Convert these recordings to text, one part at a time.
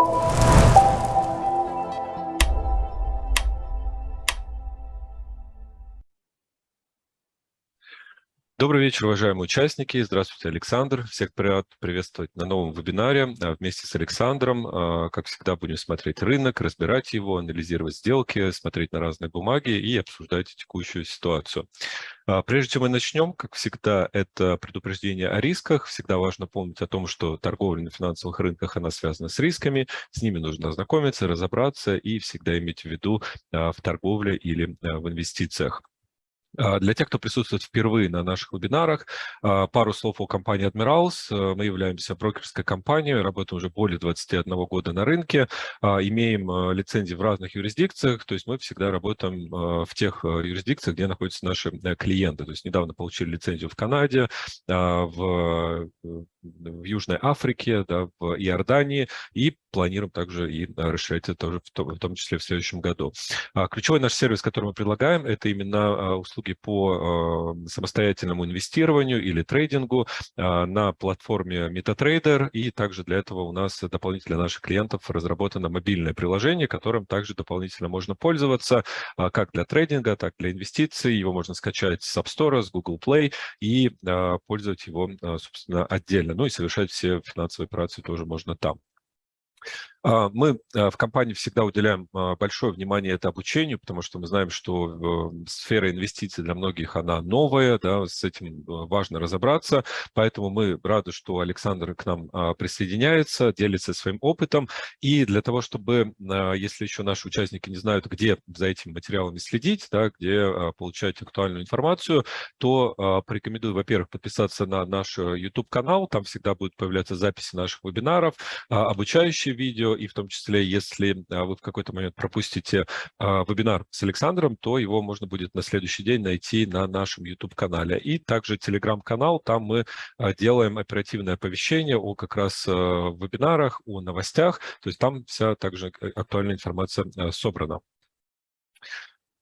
you Добрый вечер, уважаемые участники. Здравствуйте, Александр. Всех рад приветствовать на новом вебинаре. А, вместе с Александром, а, как всегда, будем смотреть рынок, разбирать его, анализировать сделки, смотреть на разные бумаги и обсуждать текущую ситуацию. А, прежде чем мы начнем, как всегда, это предупреждение о рисках. Всегда важно помнить о том, что торговля на финансовых рынках, она связана с рисками. С ними нужно ознакомиться, разобраться и всегда иметь в виду в торговле или в инвестициях. А, для тех, кто присутствует впервые на наших вебинарах, а, пару слов о компании Admirals. Э, мы являемся брокерской компанией, работаем уже более 21 года на рынке, а, имеем э, лицензии в разных юрисдикциях, то есть мы всегда работаем в тех э, юрисдикциях, где находятся наши клиенты. То есть недавно получили лицензию в Канаде, в в Южной Африке, да, в Иордании, и планируем также и расширять это тоже в том, в том числе в следующем году. А, ключевой наш сервис, который мы предлагаем, это именно а, услуги по а, самостоятельному инвестированию или трейдингу на платформе MetaTrader, и также для этого у нас дополнительно для наших клиентов разработано мобильное приложение, которым также дополнительно можно пользоваться как для трейдинга, так и для инвестиций. Его можно скачать с App Store, с Google Play и пользовать его, собственно, отдельно ну и совершать все финансовые операции тоже можно там. А, мы а, в компании всегда уделяем а, большое внимание это обучению, потому что мы знаем, что сфера инвестиций для многих она новая, да, с этим важно разобраться, поэтому мы рады, что Александр к нам присоединяется, делится своим опытом, и для того, чтобы, если еще наши участники не знают, где за этими материалами следить, да, где получать актуальную информацию, то порекомендую, во-первых, подписаться на наш YouTube-канал, там всегда будут появляться записи наших вебинаров, обучающие видео, и в том числе, если а, вы в какой-то момент пропустите а, вебинар с Александром, то его можно будет на следующий день найти на нашем YouTube-канале. И также Telegram-канал, там мы а, делаем оперативное оповещение о как раз вебинарах, о новостях, то есть там вся также э, актуальная информация собрана.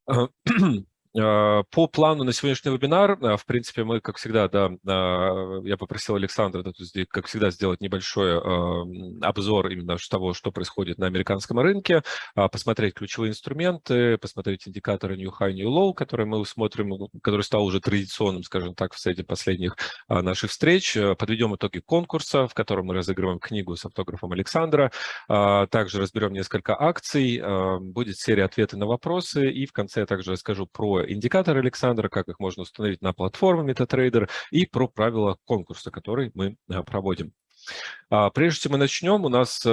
А, по плану на сегодняшний вебинар, а, в принципе, мы, как всегда, да, а, я попросил Александра, как всегда, сделать небольшой обзор именно того, что происходит на американском рынке, посмотреть ключевые инструменты, посмотреть индикаторы New High, New Low, которые мы смотрим, который стал уже традиционным, скажем так, в среди последних наших встреч. Подведем итоги конкурса, в котором мы разыгрываем книгу с автографом Александра. Также разберем несколько акций, будет серия ответы на вопросы, и в конце я также расскажу про индикаторы Александра, как их можно установить на платформе MetaTrader и про правила конкурса, который мы а, проводим. А, прежде чем мы начнем, у нас э,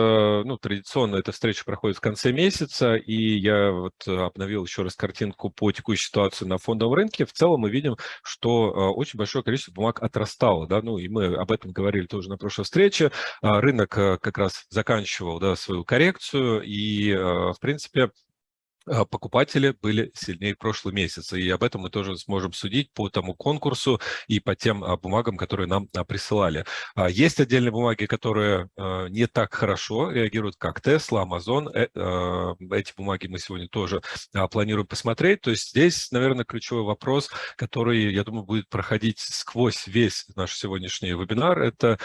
ну, традиционно эта встреча проходит в конце месяца, и я вот обновил еще раз картинку по текущей ситуации на фондовом рынке. В целом мы видим, что э, очень большое количество бумаг отрастало, да, ну и мы об этом говорили тоже на прошлой встрече. А, рынок э, как раз заканчивал да, свою коррекцию, и в принципе покупатели были сильнее прошлый месяц. И об этом мы тоже сможем судить по тому конкурсу и по тем а, бумагам, которые нам а, присылали. Есть отдельные бумаги, которые не так хорошо реагируют, как Tesla, Amazon. Э, эти бумаги мы сегодня тоже планируем посмотреть. То есть здесь, наверное, ключевой вопрос, который, я думаю, будет проходить сквозь весь наш сегодняшний вебинар, это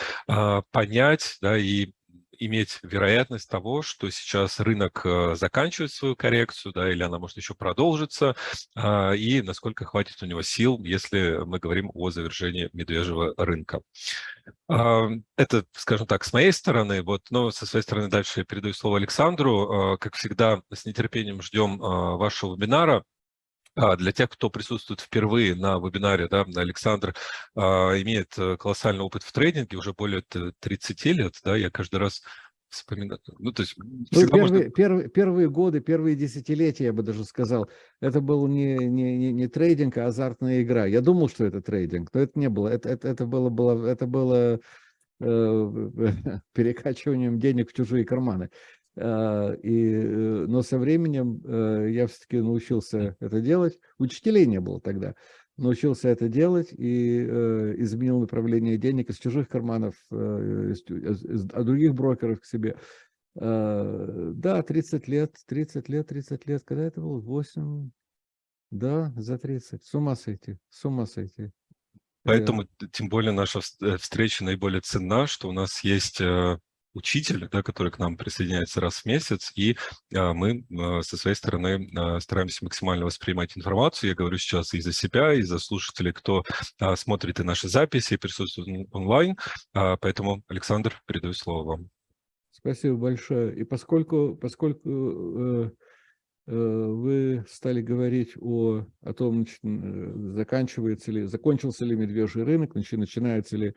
понять да, и иметь вероятность того, что сейчас рынок э, заканчивает свою коррекцию, да, или она может еще продолжиться, а, и насколько хватит у него сил, если мы говорим о завершении медвежьего рынка. А, это, скажем так, с моей стороны. Вот, но со своей стороны дальше я передаю слово Александру. А, как всегда, с нетерпением ждем вашего вебинара. Для тех, кто присутствует впервые на вебинаре, да, Александр а, имеет э, колоссальный опыт в трейдинге, уже более 30 лет, да, я каждый раз вспоминаю. Ну, то есть ну, первые, можно... первые, первые годы, первые десятилетия, я бы даже сказал, это был не, не, не, не трейдинг, а азартная игра. Я думал, что это трейдинг, но это не было. Это, это, это было, было, это было э, перекачиванием денег в чужие карманы. А, и, э, но со временем э, я все-таки научился это делать. Учителей не было тогда. Научился это делать и э, изменил направление денег из чужих карманов, из, из, от других брокеров к себе. А, да, 30 лет, 30 лет, 30 лет. Когда это было? 8, да, за 30. С ума сойти, с ума сойти. Поэтому, тем более, наша встреча наиболее ценна, что у нас есть учитель, да, который к нам присоединяется раз в месяц, и а, мы а, со своей стороны а, стараемся максимально воспринимать информацию. Я говорю сейчас и за себя, и за слушателей, кто а, смотрит и наши записи, и присутствует онлайн. А, поэтому, Александр, передаю слово вам. Спасибо большое. И поскольку, поскольку э, э, вы стали говорить о, о том, э, заканчивается ли, закончился ли медвежий рынок, начинается ли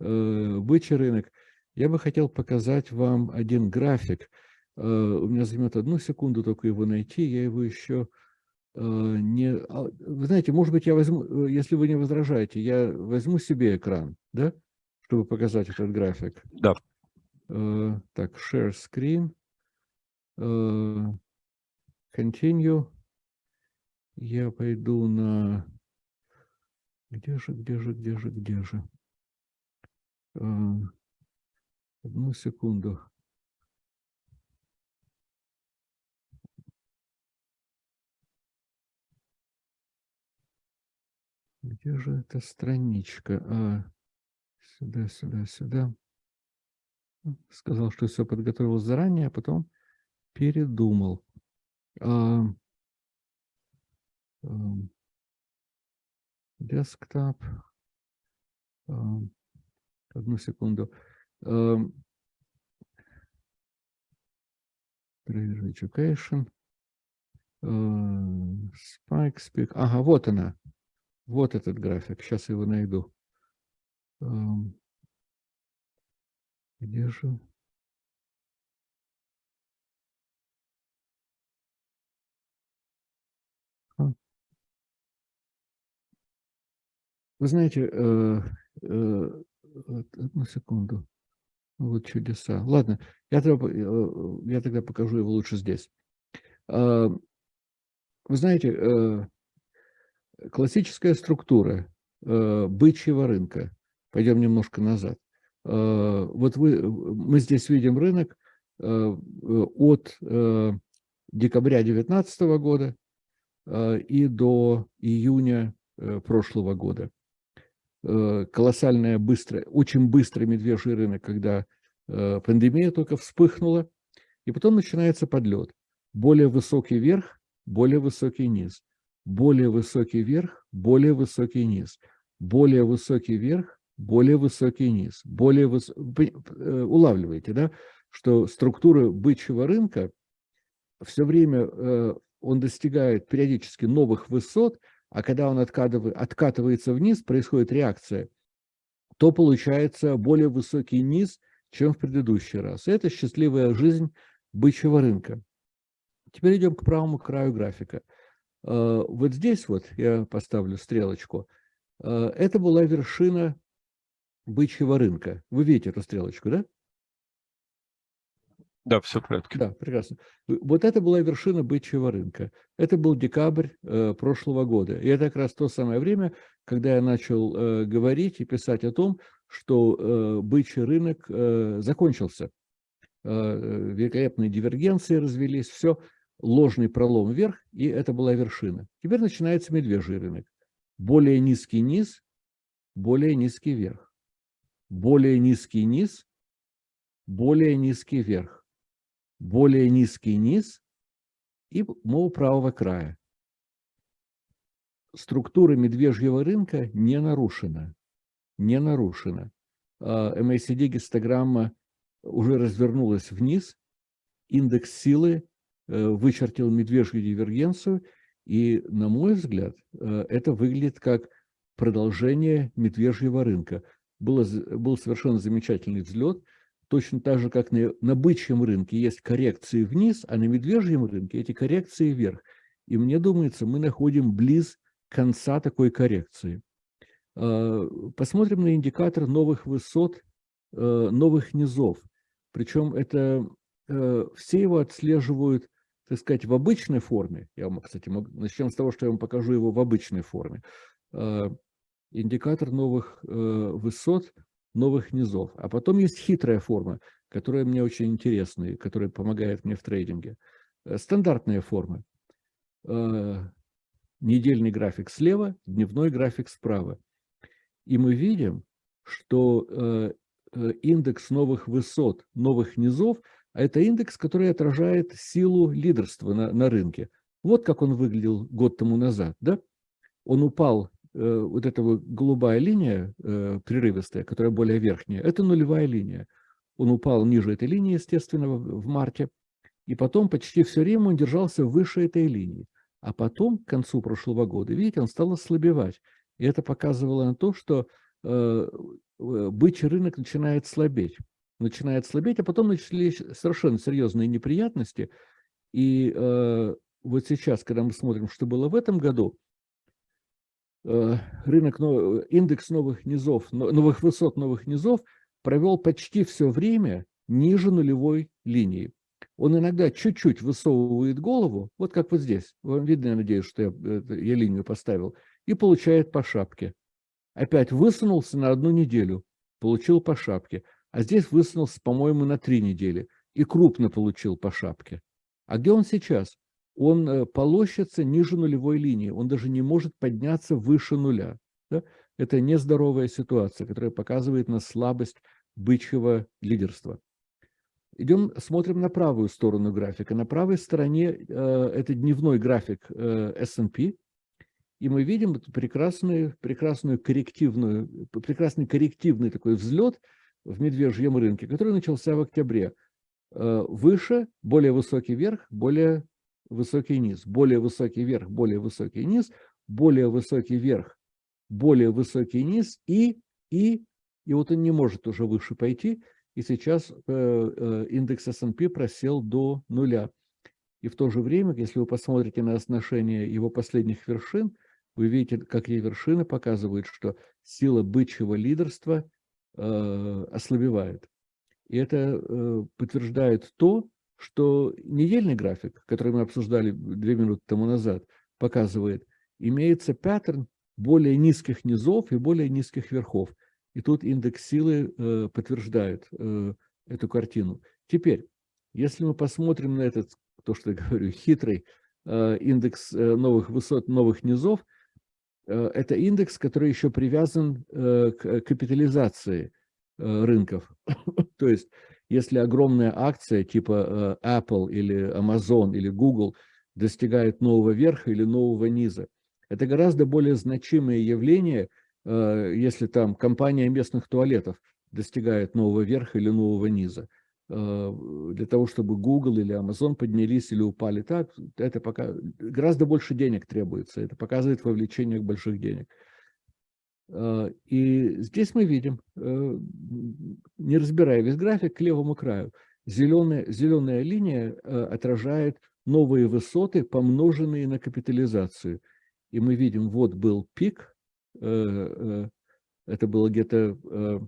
э, бычий рынок, я бы хотел показать вам один график. Э, у меня займет одну секунду только его найти, я его еще э, не... А, вы знаете, может быть, я возьму, если вы не возражаете, я возьму себе экран, да, чтобы показать этот график. Да. Так, share screen. Continue. Я пойду на... Где же, где же, где же, где же? Одну секунду. Где же эта страничка? А, сюда, сюда, сюда сказал, что все подготовил заранее, а потом передумал. Десктоп. Одну секунду. Trade Education. Spike Speak. Ага, вот она. Вот этот график. Сейчас его найду. Где же? Вы знаете, э, э, одну секунду. Вот чудеса. Ладно, я тогда, э, я тогда покажу его лучше здесь. А, вы знаете, э, классическая структура э, бычьего рынка. Пойдем немножко назад. Э, вот вы, мы здесь видим рынок э, от э, декабря 2019 года и до июня прошлого года. Колоссальная, быстрая, очень быстрый медвежий рынок, когда пандемия только вспыхнула, и потом начинается подлет. Более высокий верх, более высокий низ, более высокий верх, более высокий низ, более высокий верх, более высокий низ, более выс... Вы э, улавливаете, да, что структура бычьего рынка все время э, он достигает периодически новых высот, а когда он откатывает, откатывается вниз, происходит реакция, то получается более высокий низ, чем в предыдущий раз. Это счастливая жизнь бычьего рынка. Теперь идем к правому краю графика. Э, вот здесь вот я поставлю стрелочку. Это была вершина бычьего рынка. Вы видите эту стрелочку, да? Да, все в порядке. Да, прекрасно. Вот это была вершина бычьего рынка. Это был декабрь э, прошлого года. И это как раз то самое время, когда я начал э, говорить и писать о том, что э, бычий рынок э, закончился. Э, великолепные дивергенции развелись, все, ложный пролом вверх, и это была вершина. Теперь начинается медвежий рынок. Более низкий низ, более низкий верх более низкий низ, более низкий верх, более низкий низ и мол правого края. Структура медвежьего рынка не нарушена. Не нарушена. MACD гистограмма уже развернулась вниз, индекс силы э, вычертил медвежью дивергенцию, и, на мой взгляд, э, это выглядит как продолжение медвежьего рынка было, был совершенно замечательный взлет, точно так же, как на, на бычьем рынке есть коррекции вниз, а на медвежьем рынке эти коррекции вверх. И мне думается, мы находим близ конца такой коррекции. А, посмотрим на индикатор новых высот, э, новых низов. Причем это э, все его отслеживают, так сказать, в обычной форме. Я вам, кстати, начнем с того, что я вам покажу его в обычной форме. А, индикатор новых э, высот, новых низов. А потом есть хитрая форма, которая мне очень интересна и которая помогает мне в трейдинге. Э, стандартная форма. Э, недельный график слева, дневной график справа. И мы видим, что э, индекс новых высот, новых низов, а это индекс, который отражает силу лидерства на, на рынке. Вот как он выглядел год тому назад. Да? Он упал, вот эта вот голубая линия э, прерывистая, которая более верхняя, это нулевая линия. Он упал ниже этой линии, естественно, в, марте, и потом почти все время он держался выше этой линии. А потом, к концу прошлого года, видите, он стал ослабевать. И это показывало на то, что э, э бычий рынок начинает слабеть. Начинает слабеть, а потом начались совершенно серьезные неприятности. И э, вот сейчас, когда мы смотрим, что было в этом году, э, рынок, индекс новых низов, новых высот новых низов провел почти все время ниже нулевой линии. Он иногда чуть-чуть высовывает голову, вот как вот здесь. Вам видно, я надеюсь, что я, я линию поставил, и получает по шапке. Опять высунулся на одну неделю, получил по шапке. А здесь высунулся, по-моему, на три недели и крупно получил по шапке. А где он сейчас? Он э, полощется ниже нулевой линии, он даже не может подняться выше нуля. Да? Это нездоровая ситуация, которая показывает на слабость бычьего лидерства. Идем, смотрим на правую сторону графика. На правой стороне э, это дневной график э, S&P, и мы видим прекрасную, прекрасную коррективную, прекрасный коррективный такой взлет в медвежьем рынке, который начался в октябре. Э, выше, более высокий верх, более высокий низ, более высокий верх, более высокий низ, более высокий верх, более высокий низ и, и, и вот он не может уже выше пойти, и сейчас э, э, индекс S&P просел до нуля. И в то же время, если вы посмотрите на отношение его последних вершин, вы видите, какие вершины показывают, что сила бычьего лидерства э, ослабевает. И это э, подтверждает то, что недельный график, который мы обсуждали две минуты тому назад, показывает, имеется паттерн более низких низов и более низких верхов. И тут индекс силы э, подтверждает э, эту картину. Теперь, если мы посмотрим на этот, то, что я говорю, хитрый э, индекс э, новых высот, новых низов, э, это индекс, который еще привязан э, к капитализации рынков. то есть, если огромная акция типа э, Apple или Amazon или Google достигает нового верха или нового низа, это гораздо более значимое явление – Э, если там компания местных туалетов достигает нового верха или нового низа. Э, для того, чтобы Google или Amazon поднялись или упали так, это пока гораздо больше денег требуется. Это показывает вовлечение больших денег. Э, и здесь мы видим, не разбирая весь график, к левому краю, зеленая, зеленая линия отражает новые высоты, помноженные на капитализацию. И мы видим, вот был пик, Э, э, это было где-то э,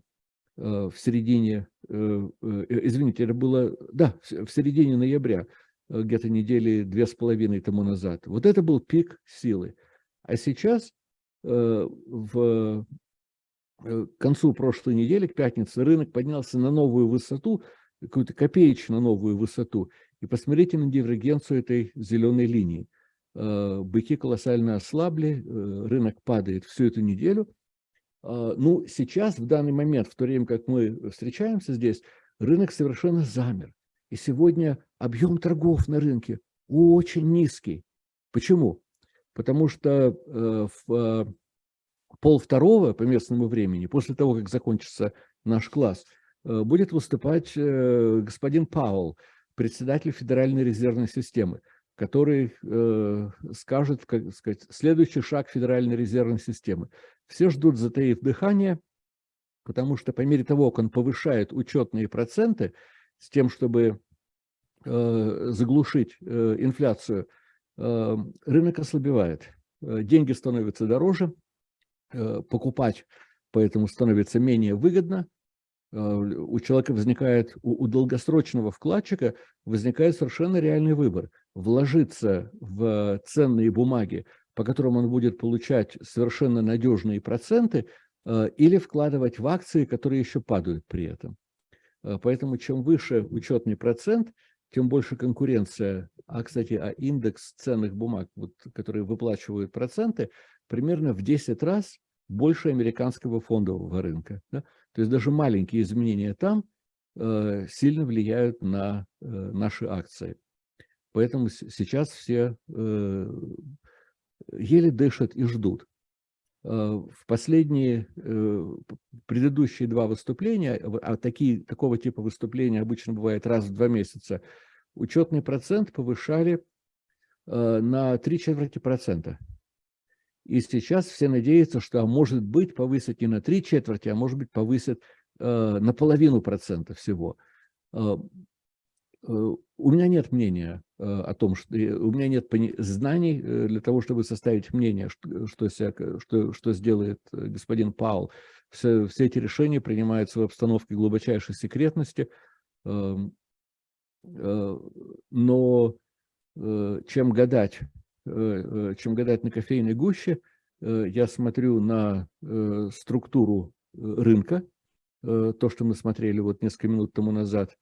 в середине, извините, это было, да, в середине ноября, где-то недели две с половиной тому назад. Вот это был пик силы. А сейчас, в к концу прошлой недели, к пятнице, рынок поднялся на новую высоту, какую-то копеечно новую высоту. И посмотрите на дивергенцию этой зеленой линии. Э, быки колоссально ослабли, э, рынок падает всю эту неделю. А, ну, сейчас, в данный момент, в то время, как мы встречаемся здесь, рынок совершенно замер. И сегодня объем торгов на рынке очень низкий. Почему? Потому что э, в пол второго по местному времени, после того, как закончится наш класс, будет выступать господин Паул, председатель Федеральной резервной системы который э, скажет, как сказать, следующий шаг Федеральной резервной системы. Все ждут, затаив дыхание, потому что по мере того, как он повышает учетные проценты с тем, чтобы э, заглушить э, инфляцию, э, рынок ослабевает. Э, деньги становятся дороже, э, покупать поэтому становится менее выгодно, э, у человека возникает, у, долгосрочного вкладчика возникает совершенно реальный выбор – вложиться в ценные бумаги, по которым он будет получать совершенно надежные проценты, или вкладывать в акции, которые еще падают при этом. Поэтому чем выше учетный процент, тем больше конкуренция. А, кстати, а индекс ценных бумаг, вот, которые выплачивают проценты, примерно в 10 раз больше американского фондового рынка. Да? То есть даже маленькие изменения там э, сильно влияют на э, наши акции. Поэтому сейчас все э, еле дышат и ждут. Э, в последние э, предыдущие два выступления, а такие, такого типа выступления обычно бывает раз в два месяца, учетный процент повышали э, на три четверти процента. И сейчас все надеются, что, а может быть, повысят не на три четверти, а может быть, повысят на половину процента всего. У меня нет мнения о том, что у меня нет знаний для того, чтобы составить мнение, что, что, что, что сделает господин Паул. Все, все эти решения принимаются в обстановке глубочайшей секретности. Э, но э, чем гадать, э, чем гадать на кофейной гуще, я смотрю на структуру рынка, то, что мы смотрели вот несколько минут тому назад,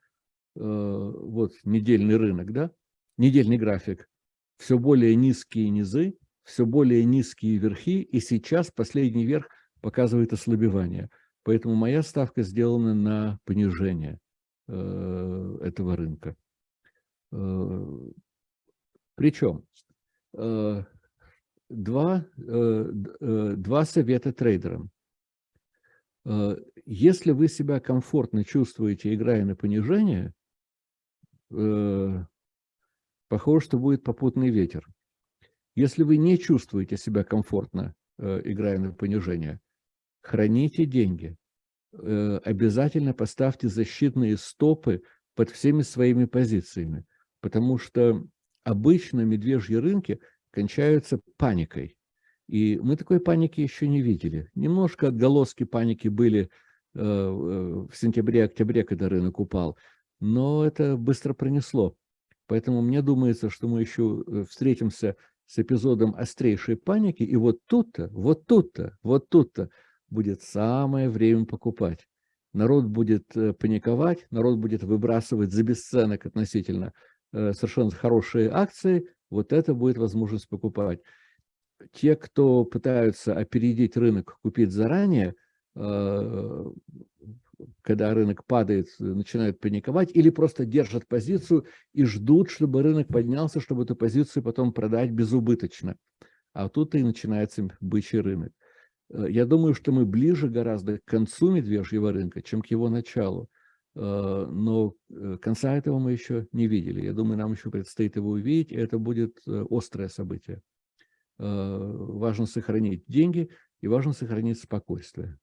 вот недельный рынок, да, недельный график, все более низкие низы, все более низкие верхи, и сейчас последний верх показывает ослабевание. Поэтому моя ставка сделана на понижение. Э, этого рынка. Э, Причем э, два, два совета трейдерам. Если вы себя комфортно чувствуете, играя на понижение, похоже, что будет попутный ветер. Если вы не чувствуете себя комфортно, играя на понижение, храните деньги. Э, обязательно поставьте защитные стопы под всеми своими позициями, потому что обычно медвежьи рынки кончаются паникой. И мы такой паники еще не видели. Немножко отголоски паники были э, в сентябре-октябре, когда рынок упал, но это быстро пронесло. Поэтому мне думается, что мы еще э, встретимся с эпизодом острейшей паники, и вот тут-то, вот тут-то, вот тут-то будет самое время покупать. Народ будет э, паниковать, народ будет выбрасывать за бесценок относительно э, совершенно хорошие акции, вот это будет возможность покупать. Те, кто пытаются опередить рынок, купить заранее, когда рынок падает, начинают паниковать, или просто держат позицию и ждут, чтобы рынок поднялся, чтобы эту позицию потом продать безубыточно. А тут и начинается бычий рынок. Э, я думаю, что мы ближе гораздо к концу медвежьего рынка, чем к его началу. Э, но э, конца этого мы еще не видели. Я думаю, нам еще предстоит его увидеть, и это будет острое событие. Важно сохранить деньги и важно сохранить спокойствие.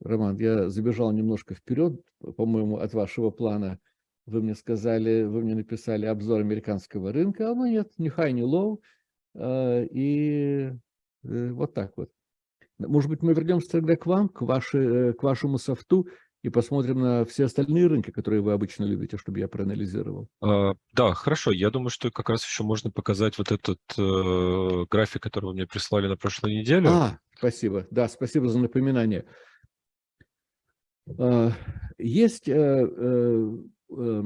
Роман, я забежал немножко вперед, по-моему, от вашего плана. Вы мне сказали, вы мне написали обзор американского рынка, а ну нет, ни high, ни low. И Э, вот так вот. Может быть, мы вернемся тогда к вам, к, вашей, э, к вашему софту, и посмотрим на все остальные рынки, которые вы обычно любите, чтобы я проанализировал. А, да, хорошо. Я думаю, что как раз еще можно показать вот этот э, график, который вы мне прислали на прошлой неделе. А, спасибо. Да, спасибо за напоминание. А, есть... Э, э, э,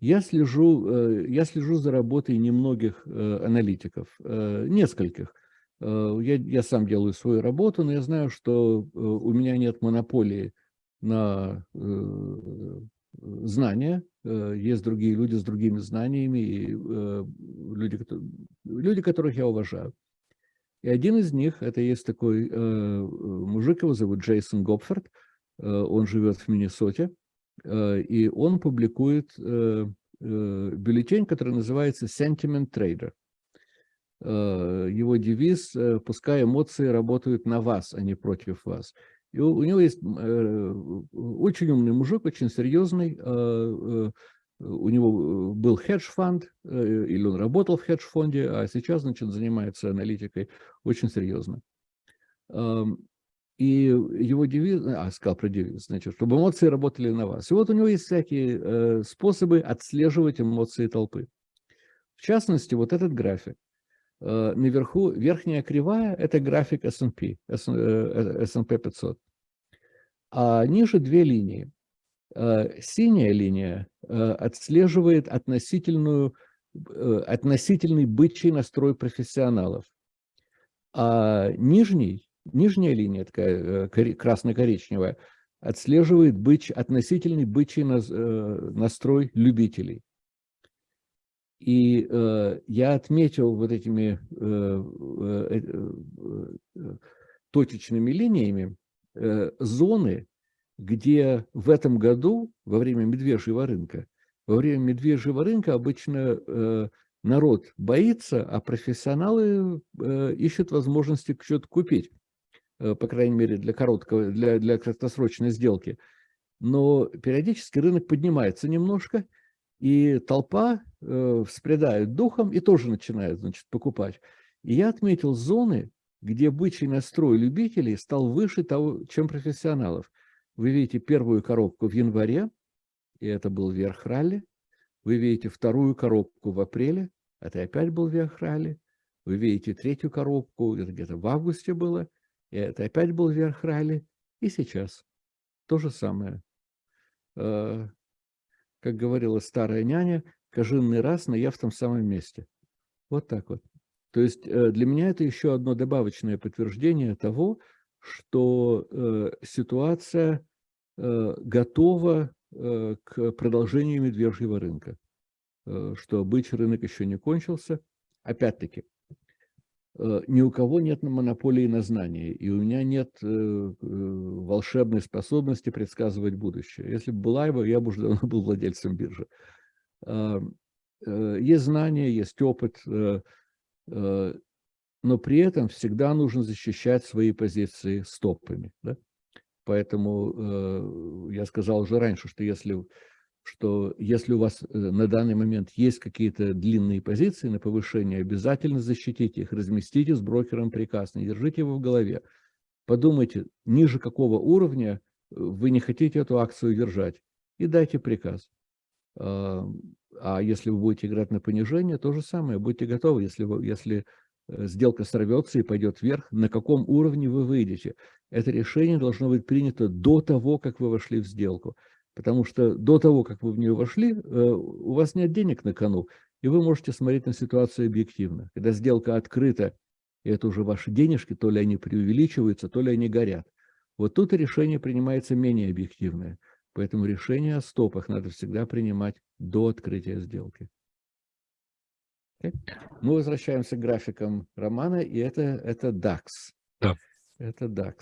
я слежу, э, я слежу за работой немногих э, аналитиков, э, нескольких. Э, я, я сам делаю свою работу, но я знаю, что э, у меня нет монополии на э, знания. Есть другие люди с другими знаниями, и люди, люди, которых я уважаю. И один из них, это есть такой мужик, его зовут Джейсон Гопфорд, он живет в Миннесоте, и он публикует бюллетень, который называется Sentiment Trader. Э, его девиз э, «Пускай эмоции работают на вас, а не против вас». И у, него есть э, очень умный мужик, очень серьезный. У него был хедж-фонд, или он работал в хедж-фонде, а сейчас, значит, занимается аналитикой очень серьезно. И его девиз, а, сказал про девиз, значит, чтобы эмоции работали на вас. И вот у него есть всякие способы отслеживать эмоции толпы. В частности, вот этот график. Э, наверху верхняя кривая – это график S&P, S&P 500. А ниже две линии. Э, синяя линия э, отслеживает относительную, относительный бычий настрой профессионалов. А нижний, нижняя линия, такая красно-коричневая, отслеживает быч, относительный бычий настрой любителей. И э, я отметил вот этими э, э, э, точечными линиями э, зоны, где в этом году, во время медвежьего рынка, во время медвежьего рынка обычно э, народ боится, а профессионалы э, ищут возможности что-то купить, э, по крайней мере, для короткого, для, для краткосрочной сделки. Но периодически рынок поднимается немножко, и толпа э, вспредает духом и тоже начинает, значит, покупать. И я отметил зоны, где бычий настрой любителей стал выше того, чем профессионалов. Вы видите первую коробку в январе, и это был верх ралли. Вы видите вторую коробку в апреле, это опять был верх ралли. Вы видите третью коробку, это где-то в августе было, и это опять был верх ралли. И сейчас то же самое. Э, как говорила старая няня, кожинный раз, но я в том самом месте. Вот так вот. То есть э, для меня это еще одно добавочное подтверждение того, что э, ситуация готова к продолжению медвежьего рынка, что бычий рынок еще не кончился. Опять-таки, ни у кого нет монополии на знания, и у меня нет э, э, волшебной способности предсказывать будущее. Если бы была его, я бы уже давно был владельцем биржи. Есть знания, есть опыт, но при этом всегда нужно защищать свои позиции стопами. Да? Поэтому я сказал уже раньше, что если что если у вас э, на данный момент есть какие-то длинные позиции на повышение, обязательно защитите их, разместите с брокером приказ, не держите его в голове. Подумайте, ниже какого уровня э, вы не хотите эту акцию держать, и дайте приказ. А, а если вы будете играть на понижение, то же самое, будьте готовы, если, вы, если э, сделка сорвется и пойдет вверх, на каком уровне вы выйдете. Это решение должно быть принято до того, как вы вошли в сделку. Потому что до того, как вы в нее вошли, э, у вас нет денег на кону, и вы можете смотреть на ситуацию объективно. Когда сделка открыта, и это уже ваши денежки, то ли они преувеличиваются, то ли они горят. Вот тут решение принимается менее объективное. Поэтому решение о стопах надо всегда принимать до открытия сделки. Okay. Мы возвращаемся к графикам Романа, и это, это DAX. Да. Это DAX.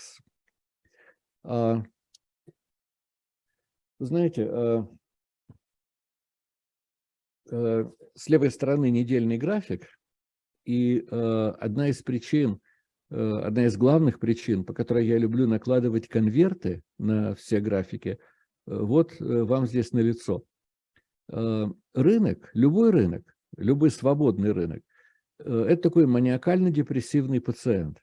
Знаете, э, э, с левой стороны недельный график, и э, одна из причин, одна из главных причин, по которой я люблю накладывать конверты на все графики, вот вам здесь налицо. Рынок, любой рынок, любой свободный рынок, это такой маниакально-депрессивный пациент.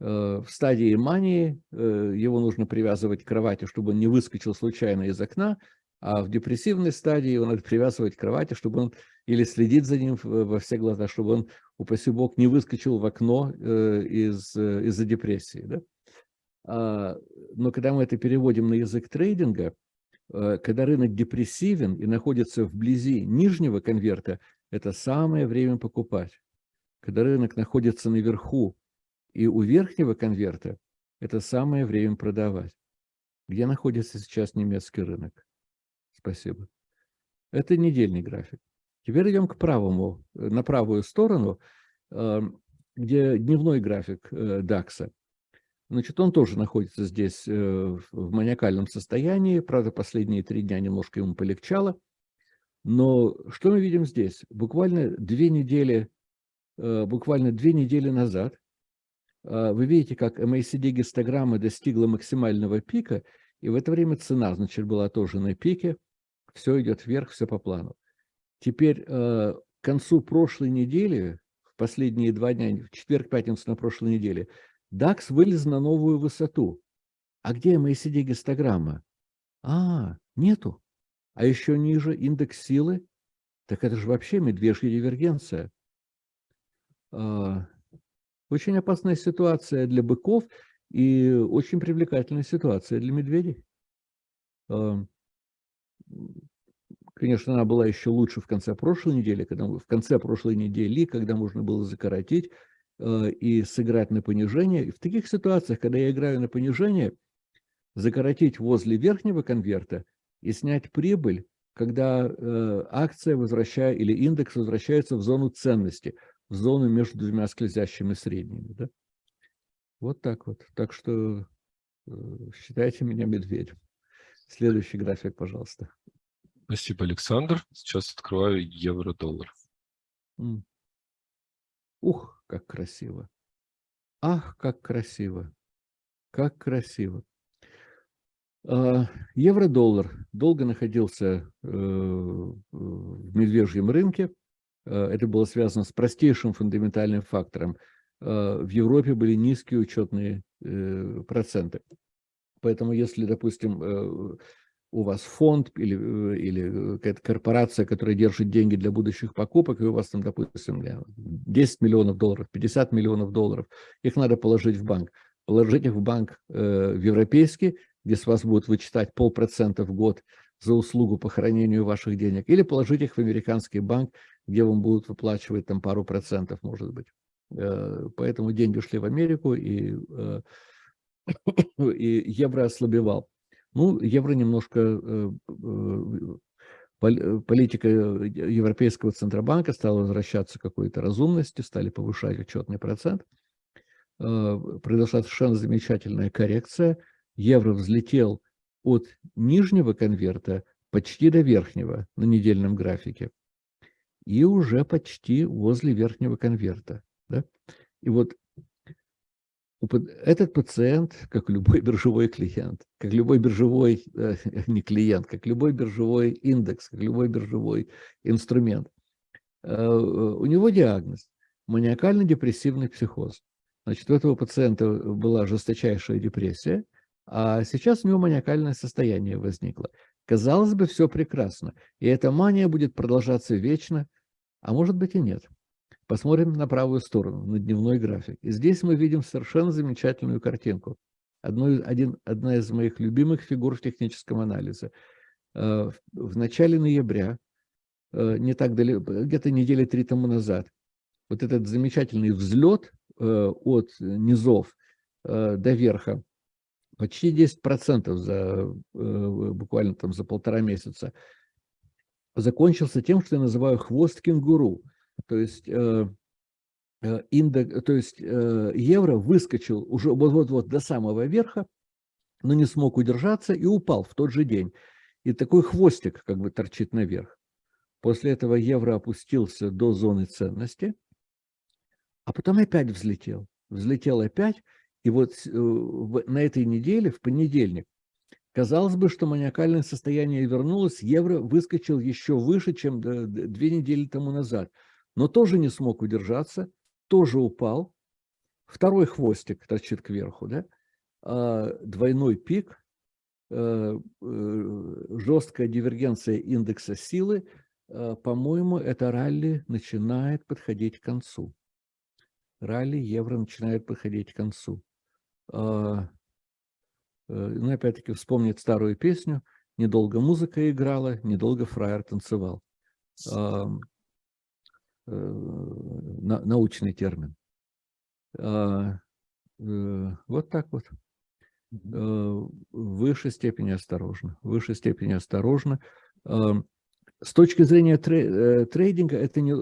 Э, в стадии мании э, его нужно привязывать к кровати, чтобы он не выскочил случайно из окна, а в депрессивной стадии его надо привязывать к кровати, чтобы он или следить за ним во все глаза, чтобы он, упаси бог, не выскочил в окно э, из, из-за депрессии. Да? А, но когда мы это переводим на язык трейдинга, когда рынок депрессивен и находится вблизи нижнего конверта, это самое время покупать. Когда рынок находится наверху и у верхнего конверта это самое время продавать. Где находится сейчас немецкий рынок? Спасибо. Это недельный график. Теперь идем к правому, э, на правую сторону, эм, где дневной график. Э, Значит, он тоже находится здесь э, в маниакальном состоянии. Правда, последние три дня немножко ему полегчало. Но что мы видим здесь? Буквально две недели, буквально две недели назад вы видите, как MACD-гистограмма достигла максимального пика, и в это время цена, значит, была тоже на пике, все идет вверх, все по плану. Теперь а, к концу прошлой недели, в последние два дня, в четверг, пятницу на прошлой неделе, DAX вылез на новую высоту. А где MACD-гистограмма? А, нету. А еще ниже индекс силы. Так это же вообще медвежья дивергенция. Очень опасная ситуация для быков и очень привлекательная ситуация для медведей. Конечно, она была еще лучше в конце прошлой недели, когда в конце прошлой недели, когда можно было закоротить, и сыграть на понижение. И в таких ситуациях, когда я играю на понижение, закоротить возле верхнего конверта и снять прибыль, когда э, акция возвращает или индекс возвращается в зону ценности, зону между двумя скользящими средними. Да? Вот так вот. Так что э, считайте меня медведем. Следующий график, пожалуйста. Спасибо, Александр. Сейчас открываю евро-доллар. Ух, как красиво. Ах, как красиво. Как красиво. А, евро-доллар долго находился э, в медвежьем рынке. А, это было связано с простейшим фундаментальным фактором. А, в Европе были низкие учетные э, проценты. Поэтому если, допустим, э, у вас фонд или, или какая-то корпорация, которая держит деньги для будущих покупок, и у вас там, допустим, 10 миллионов долларов, 50 миллионов долларов, их надо положить в банк. Положить их в банк в европейский, где с вас будут вычитать полпроцента в год за услугу по хранению ваших денег, или положить их в американский банк, где вам будут выплачивать там пару процентов, может быть. Э, поэтому деньги ушли в Америку, и, э, и евро ослабевал. Ну, евро немножко... Э, политика Европейского Центробанка стала возвращаться к какой-то разумности, стали повышать учетный процент. Произошла совершенно замечательная коррекция – евро взлетел от нижнего конверта почти до верхнего на недельном графике и уже почти возле верхнего конверта. Да? И вот этот пациент, как любой биржевой клиент, как любой биржевой, э, не клиент, как любой биржевой индекс, как любой биржевой инструмент, э, у него диагноз – маниакально-депрессивный психоз. Значит, у этого пациента была жесточайшая депрессия – а сейчас у него маниакальное состояние возникло. Казалось бы, все прекрасно. И эта мания будет продолжаться вечно, а может быть и нет. Посмотрим на правую сторону, на дневной график. И здесь мы видим совершенно замечательную картинку. Одно, один, одна из моих любимых фигур в техническом анализе. Э, в начале ноября, э, не так далеко, где-то недели три тому назад, вот этот замечательный взлет э, от низов до верха почти 10% за, э, буквально там за полтора месяца, закончился тем, что я называю хвост кенгуру. То есть, э, э, индекс, то есть евро выскочил уже вот-вот-вот до самого верха, но не смог удержаться и упал в тот же день. И такой хвостик как бы торчит наверх. После этого евро опустился до зоны ценности, а потом опять взлетел. Взлетел опять, и вот э, на этой неделе, в понедельник, казалось бы, что маниакальное состояние вернулось, евро выскочил еще выше, чем две недели тому назад, но тоже не смог удержаться, тоже упал. Второй хвостик торчит кверху, да? А двойной пик, э, э, жесткая дивергенция индекса силы, по-моему, это ралли начинает подходить к концу. Ралли евро начинает подходить к концу. А, э, ну, опять-таки, вспомнить старую песню. Недолго музыка играла, недолго фраер танцевал. Э, научный термин. А, э, вот так вот. В высшей степени осторожно. В высшей степени осторожно. С точки зрения трейдинга, это не,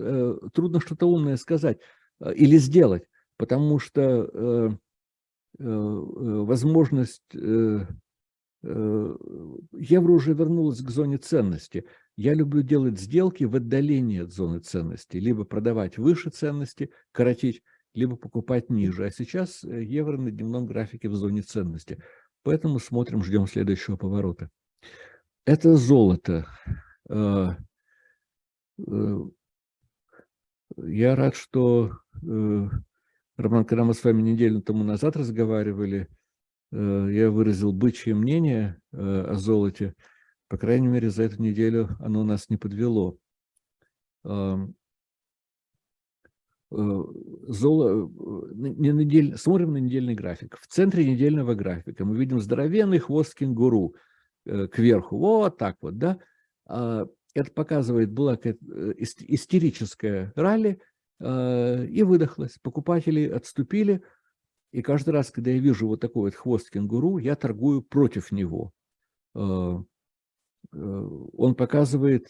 трудно что-то умное сказать или сделать, потому что возможность, э, евро уже вернулась к зоне ценности. Я люблю делать сделки в отдалении от зоны ценности, либо продавать выше ценности, коротить, либо покупать ниже. А сейчас евро на дневном графике в зоне ценности. Поэтому смотрим, ждем следующего поворота. Это золото. Я рад, что Роман, когда мы с вами неделю тому назад разговаривали, э, я выразил бычье мнение э, о золоте. По крайней мере, за эту неделю оно нас не подвело. Э, золо... не недель... Смотрим на недельный график. В центре недельного графика мы видим здоровенный хвост кенгуру кверху. Вот так вот, да? А, это показывает, была истерическая ралли, и выдохлась. Покупатели отступили, и каждый раз, когда я вижу вот такой вот хвост кенгуру, я торгую против него. Он показывает,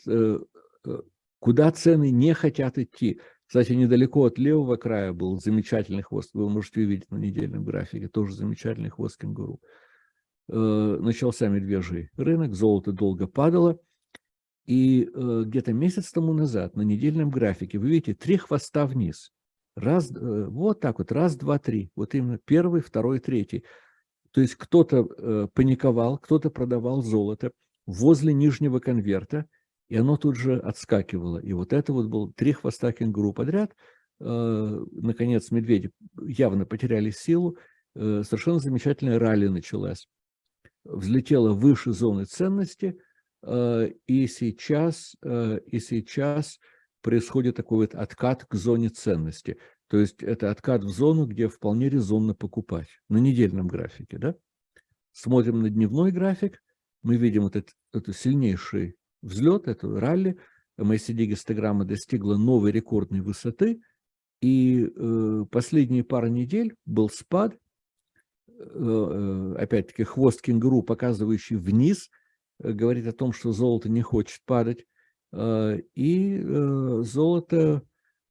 куда цены не хотят идти. Кстати, недалеко от левого края был замечательный хвост. Вы можете увидеть на недельном графике. Тоже замечательный хвост кенгуру. Э, начался медвежий рынок, золото долго падало. И э, где-то месяц тому назад на недельном графике вы видите три хвоста вниз. Раз, э, вот так вот, раз, два, три. Вот именно первый, второй, третий. То есть кто-то паниковал, кто-то продавал золото возле нижнего конверта, и оно тут же отскакивало. И вот это вот был три хвоста кенгуру подряд. Э, наконец, медведи явно потеряли силу. Э, совершенно замечательная ралли началась. Взлетела выше зоны ценности, э, и сейчас, и сейчас происходит такой вот откат к зоне ценности. То есть это откат в зону, где вполне резонно покупать на недельном графике. Да? Смотрим на дневной график, мы видим вот этот, этот сильнейший взлет, эту ралли, MACD гистограмма достигла новой рекордной высоты, и э, последние пару недель был спад, э, э, опять-таки хвост кенгуру, показывающий вниз, э, говорит о том, что золото не хочет падать, э, и э, золото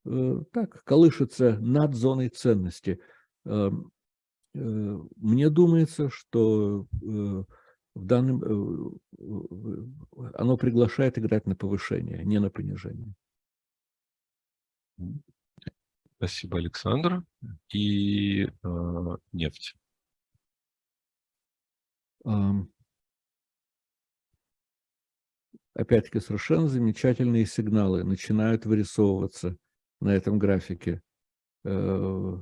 э, так колышется над зоной ценности. Э, э, мне думается, что э, в данном, э, оно приглашает играть на повышение, не на понижение. Спасибо, Александр. И э, нефть. Опять-таки совершенно замечательные сигналы начинают вырисовываться на этом графике. Э,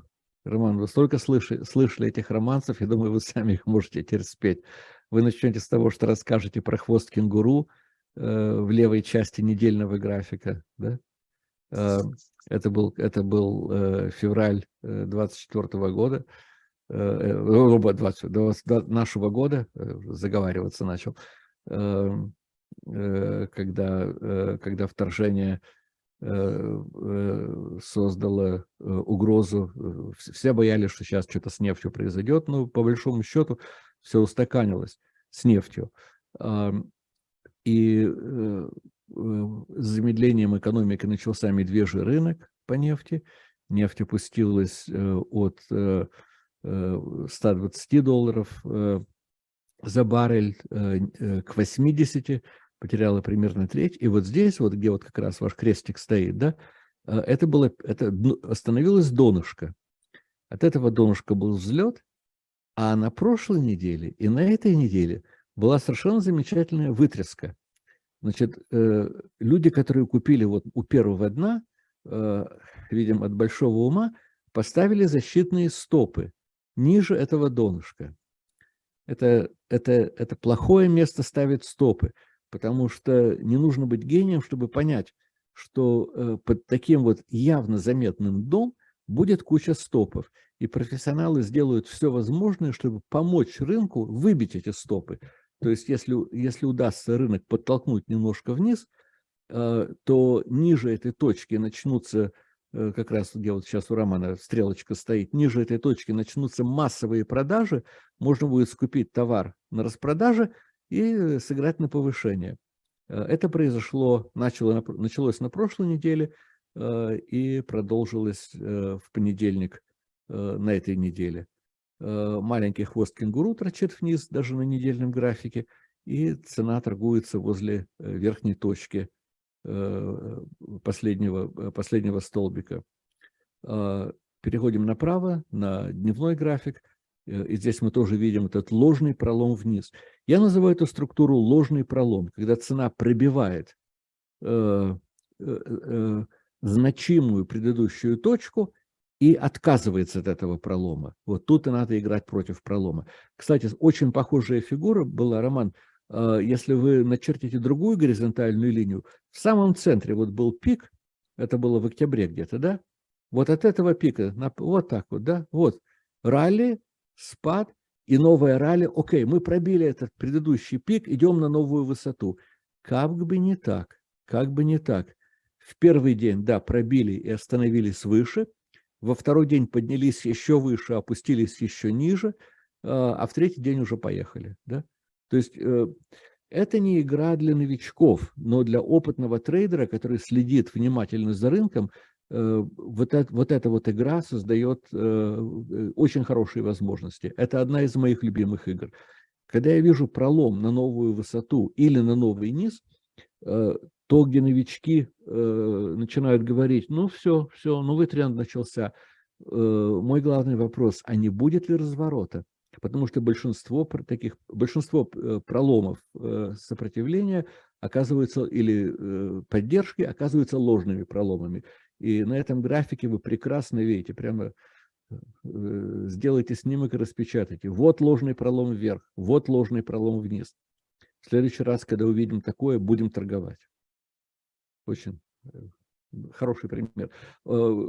Роман, вы столько слышали, слышали этих романсов, я думаю, вы сами их можете теперь спеть. Вы начнете с того, что расскажете про хвост кенгуру э, в левой части недельного графика. Да? Э, это был, это был февраль 24 э, года, э, 20, 20, нашего года, заговариваться начал, э, э, когда, э, когда вторжение э, создало угрозу. Все боялись, что сейчас что-то с нефтью произойдет, но по большому счету все устаканилось с нефтью. И э, с замедлением экономики начался медвежий рынок по нефти. Нефть опустилась э, от 120 э, долларов за баррель к 80, потеряла примерно треть. И вот здесь, вот где вот как раз ваш крестик стоит, да, это было, это остановилось донышко. От этого донышка был взлет, а на прошлой неделе и на этой неделе была совершенно замечательная вытряска. Значит, э, люди, которые купили вот у первого дна, э, видим, от большого ума, поставили защитные стопы ниже этого донышка. Это, это, это плохое место ставить стопы, потому что не нужно быть гением, чтобы понять, что э, под таким вот явно заметным дом будет куча стопов и профессионалы сделают все возможное, чтобы помочь рынку выбить эти стопы. То есть если, если удастся рынок подтолкнуть немножко вниз, э, то ниже этой точки начнутся, э, как раз где вот сейчас у Романа стрелочка стоит, ниже этой точки начнутся массовые продажи, можно будет скупить товар на распродаже и сыграть на повышение. Э, это произошло, начало, началось на прошлой неделе и продолжилось в понедельник Э, на этой неделе. Э, маленький хвост кенгуру торчит вниз, даже на недельном графике, и цена торгуется возле э, верхней точки последнего, последнего столбика. Переходим направо, на дневной график, и здесь мы тоже видим этот ложный пролом вниз. Я называю эту структуру ложный пролом, когда цена пробивает значимую предыдущую точку и отказывается от этого пролома. Вот тут и надо играть против пролома. Кстати, очень похожая фигура была, Роман, а, если вы начертите другую горизонтальную линию, в самом центре вот был пик, это было в октябре где-то, да? Вот от этого пика, вот так вот, да? Вот, ралли, спад и новая ралли. Окей, мы пробили этот предыдущий пик, идем на новую высоту. Как бы не так, как бы не так. в первый день, да, пробили и остановились выше, во второй день поднялись еще выше, опустились еще ниже, а в третий день уже поехали. Да? То есть э, это не игра для новичков, но для опытного трейдера, который следит внимательно за рынком, э, вот, это, вот эта вот игра создает э, очень хорошие возможности. Это одна из моих любимых игр. Когда я вижу пролом на новую высоту или на новый низ, то, где новички э, начинают говорить, ну все, все, новый тренд начался. Э, мой главный вопрос, а не будет ли разворота? Потому что большинство таких, большинство э, проломов э, сопротивления оказываются, или э, поддержки оказываются ложными проломами. И на этом графике вы прекрасно видите, прямо э, сделайте снимок и распечатайте. Вот ложный пролом вверх, вот ложный пролом вниз. В следующий раз, когда увидим такое, будем торговать. Очень э, хороший пример. Э,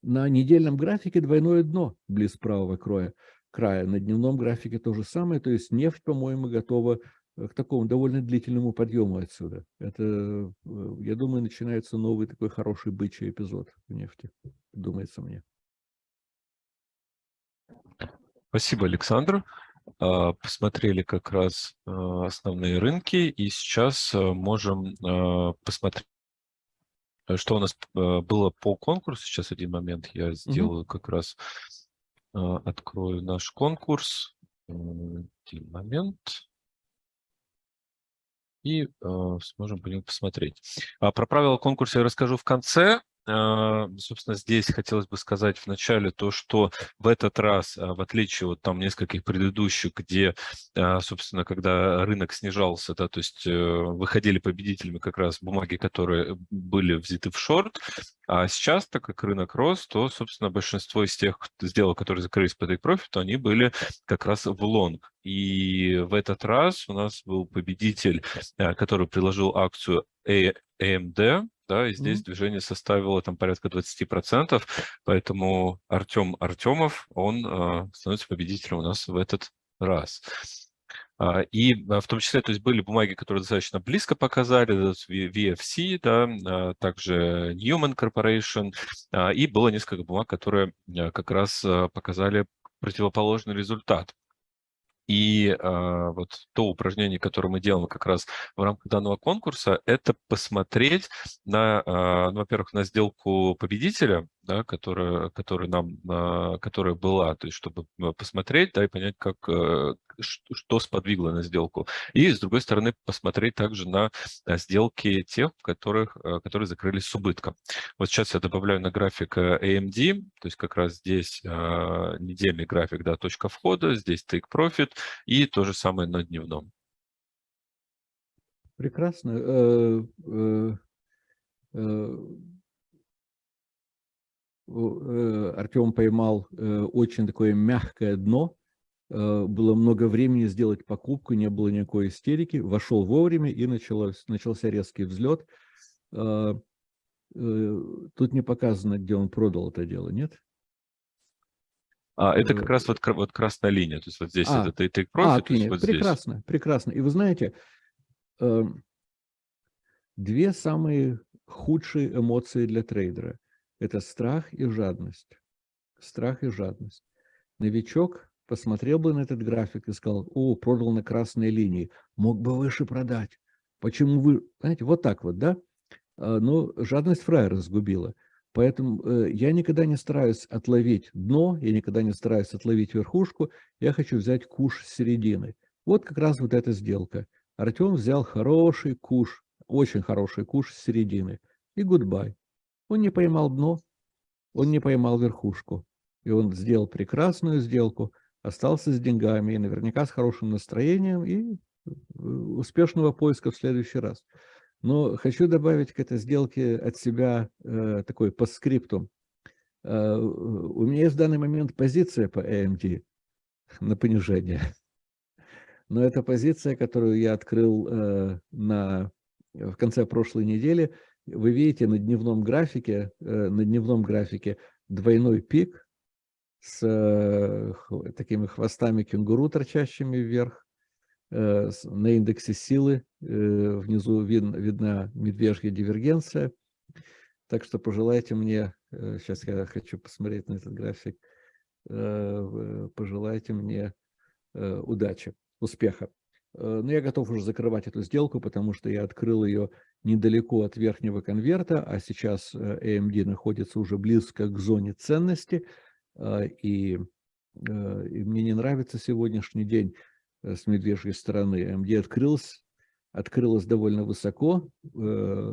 на недельном графике двойное дно близ правого края. На дневном графике то же самое. То есть нефть, по-моему, готова к такому довольно длительному подъему отсюда. Это, я думаю, начинается новый такой хороший бычий эпизод в нефти, думается мне. Спасибо, Александр. А, посмотрели как раз а, основные рынки, и сейчас а, можем посмотреть, что у нас было по конкурсу. Сейчас один момент я сделаю как раз, открою наш конкурс. Один момент. И сможем по нему посмотреть. Про правила конкурса я расскажу в конце. А, собственно, здесь хотелось бы сказать в начале то, что в этот раз, а, в отличие от там нескольких предыдущих, где, а, собственно, когда рынок снижался, да, то есть э, выходили победителями как раз бумаги, которые были взяты в шорт, а сейчас, так как рынок рос, то, собственно, большинство из тех сделок, которые закрылись по take profit, они были как раз в лонг. И в этот раз у нас был победитель, который приложил акцию AMD, да, и здесь mm -hmm. движение составило там порядка 20%, поэтому Артем Артемов, он э, становится победителем у нас в этот раз. А, и а, в том числе, то есть были бумаги, которые достаточно близко показали, VFC, да, также Newman Corporation, и было несколько бумаг, которые как раз показали противоположный результат. И э, вот то упражнение, которое мы делаем как раз в рамках данного конкурса, это посмотреть на, э, ну, во-первых, на сделку победителя, да, которая, которая, нам, э, которая была, то есть чтобы посмотреть да, и понять, как, э, что сподвигло на сделку. И, с другой стороны, посмотреть также на сделки тех, которых, э, которые закрылись с убытком. Вот сейчас я добавляю на график э, AMD, то есть как раз здесь э, недельный график, да, точка входа, здесь take profit, и то же самое на дневном. Прекрасно. Э, э, э, Артем поймал очень такое мягкое дно. Было много времени сделать покупку, не было никакой истерики. Вошел вовремя и началось, начался резкий взлет. Тут не показано, где он продал это дело, нет? А, это как раз вот, вот красная линия, то есть вот здесь а, это take profit, а, то есть вот прекрасно, здесь. прекрасно. И вы знаете, э, две самые худшие эмоции для трейдера – это страх и жадность. Страх и жадность. Новичок посмотрел бы на этот график и сказал, о, продал на красной линии, мог бы выше продать. Почему вы, знаете, вот так вот, да? А, но жадность фраера сгубила. Поэтому э, я никогда не стараюсь отловить дно, я никогда не стараюсь отловить верхушку, я хочу взять куш с середины. Вот как раз вот эта сделка. Артем взял хороший куш, очень хороший куш с середины. И гудбай. Он не поймал дно, он не поймал верхушку. И он сделал прекрасную сделку, остался с деньгами, и наверняка с хорошим настроением, и э, успешного поиска в следующий раз. Но хочу добавить к этой сделке от себя э, такой постскриптум. Э, у меня есть в данный момент позиция по AMD на понижение. Но это позиция, которую я открыл э, на, в конце прошлой недели. Вы видите на дневном графике, э, на дневном графике двойной пик с э, такими хвостами кенгуру, торчащими вверх. Э, на индексе силы внизу видна медвежья дивергенция. Так что пожелайте мне, сейчас я хочу посмотреть на этот график, пожелайте мне удачи, успеха. Но я готов уже закрывать эту сделку, потому что я открыл ее недалеко от верхнего конверта, а сейчас AMD находится уже близко к зоне ценности, и, и мне не нравится сегодняшний день с медвежьей стороны. AMD открылся, открылась довольно высоко,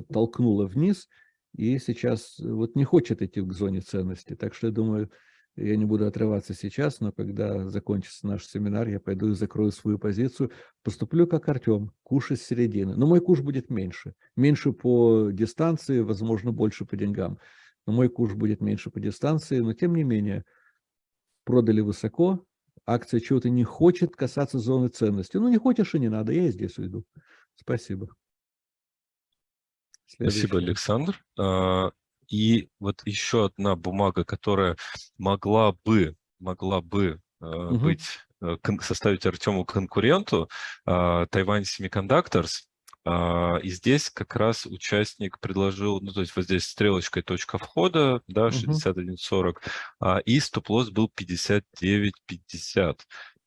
толкнула вниз, и сейчас вот не хочет идти к зоне ценности. Так что я думаю, я не буду отрываться сейчас, но когда закончится наш семинар, я пойду и закрою свою позицию. Поступлю как Артем, куш из середины. Но мой куш будет меньше. Меньше по дистанции, возможно, больше по деньгам. Но мой куш будет меньше по дистанции. Но тем не менее, продали высоко, акция чего-то не хочет касаться зоны ценности. Ну, не хочешь и не надо, я и здесь уйду. Спасибо. Следующий. Спасибо, Александр. А, и вот еще одна бумага, которая могла бы, могла бы угу. быть, э, составить Артему конкуренту, Тайвань Semiconductors. И здесь как раз участник предложил, ну, то есть вот здесь стрелочкой точка входа, да, 61.40, угу. и стоп-лосс был 59.50.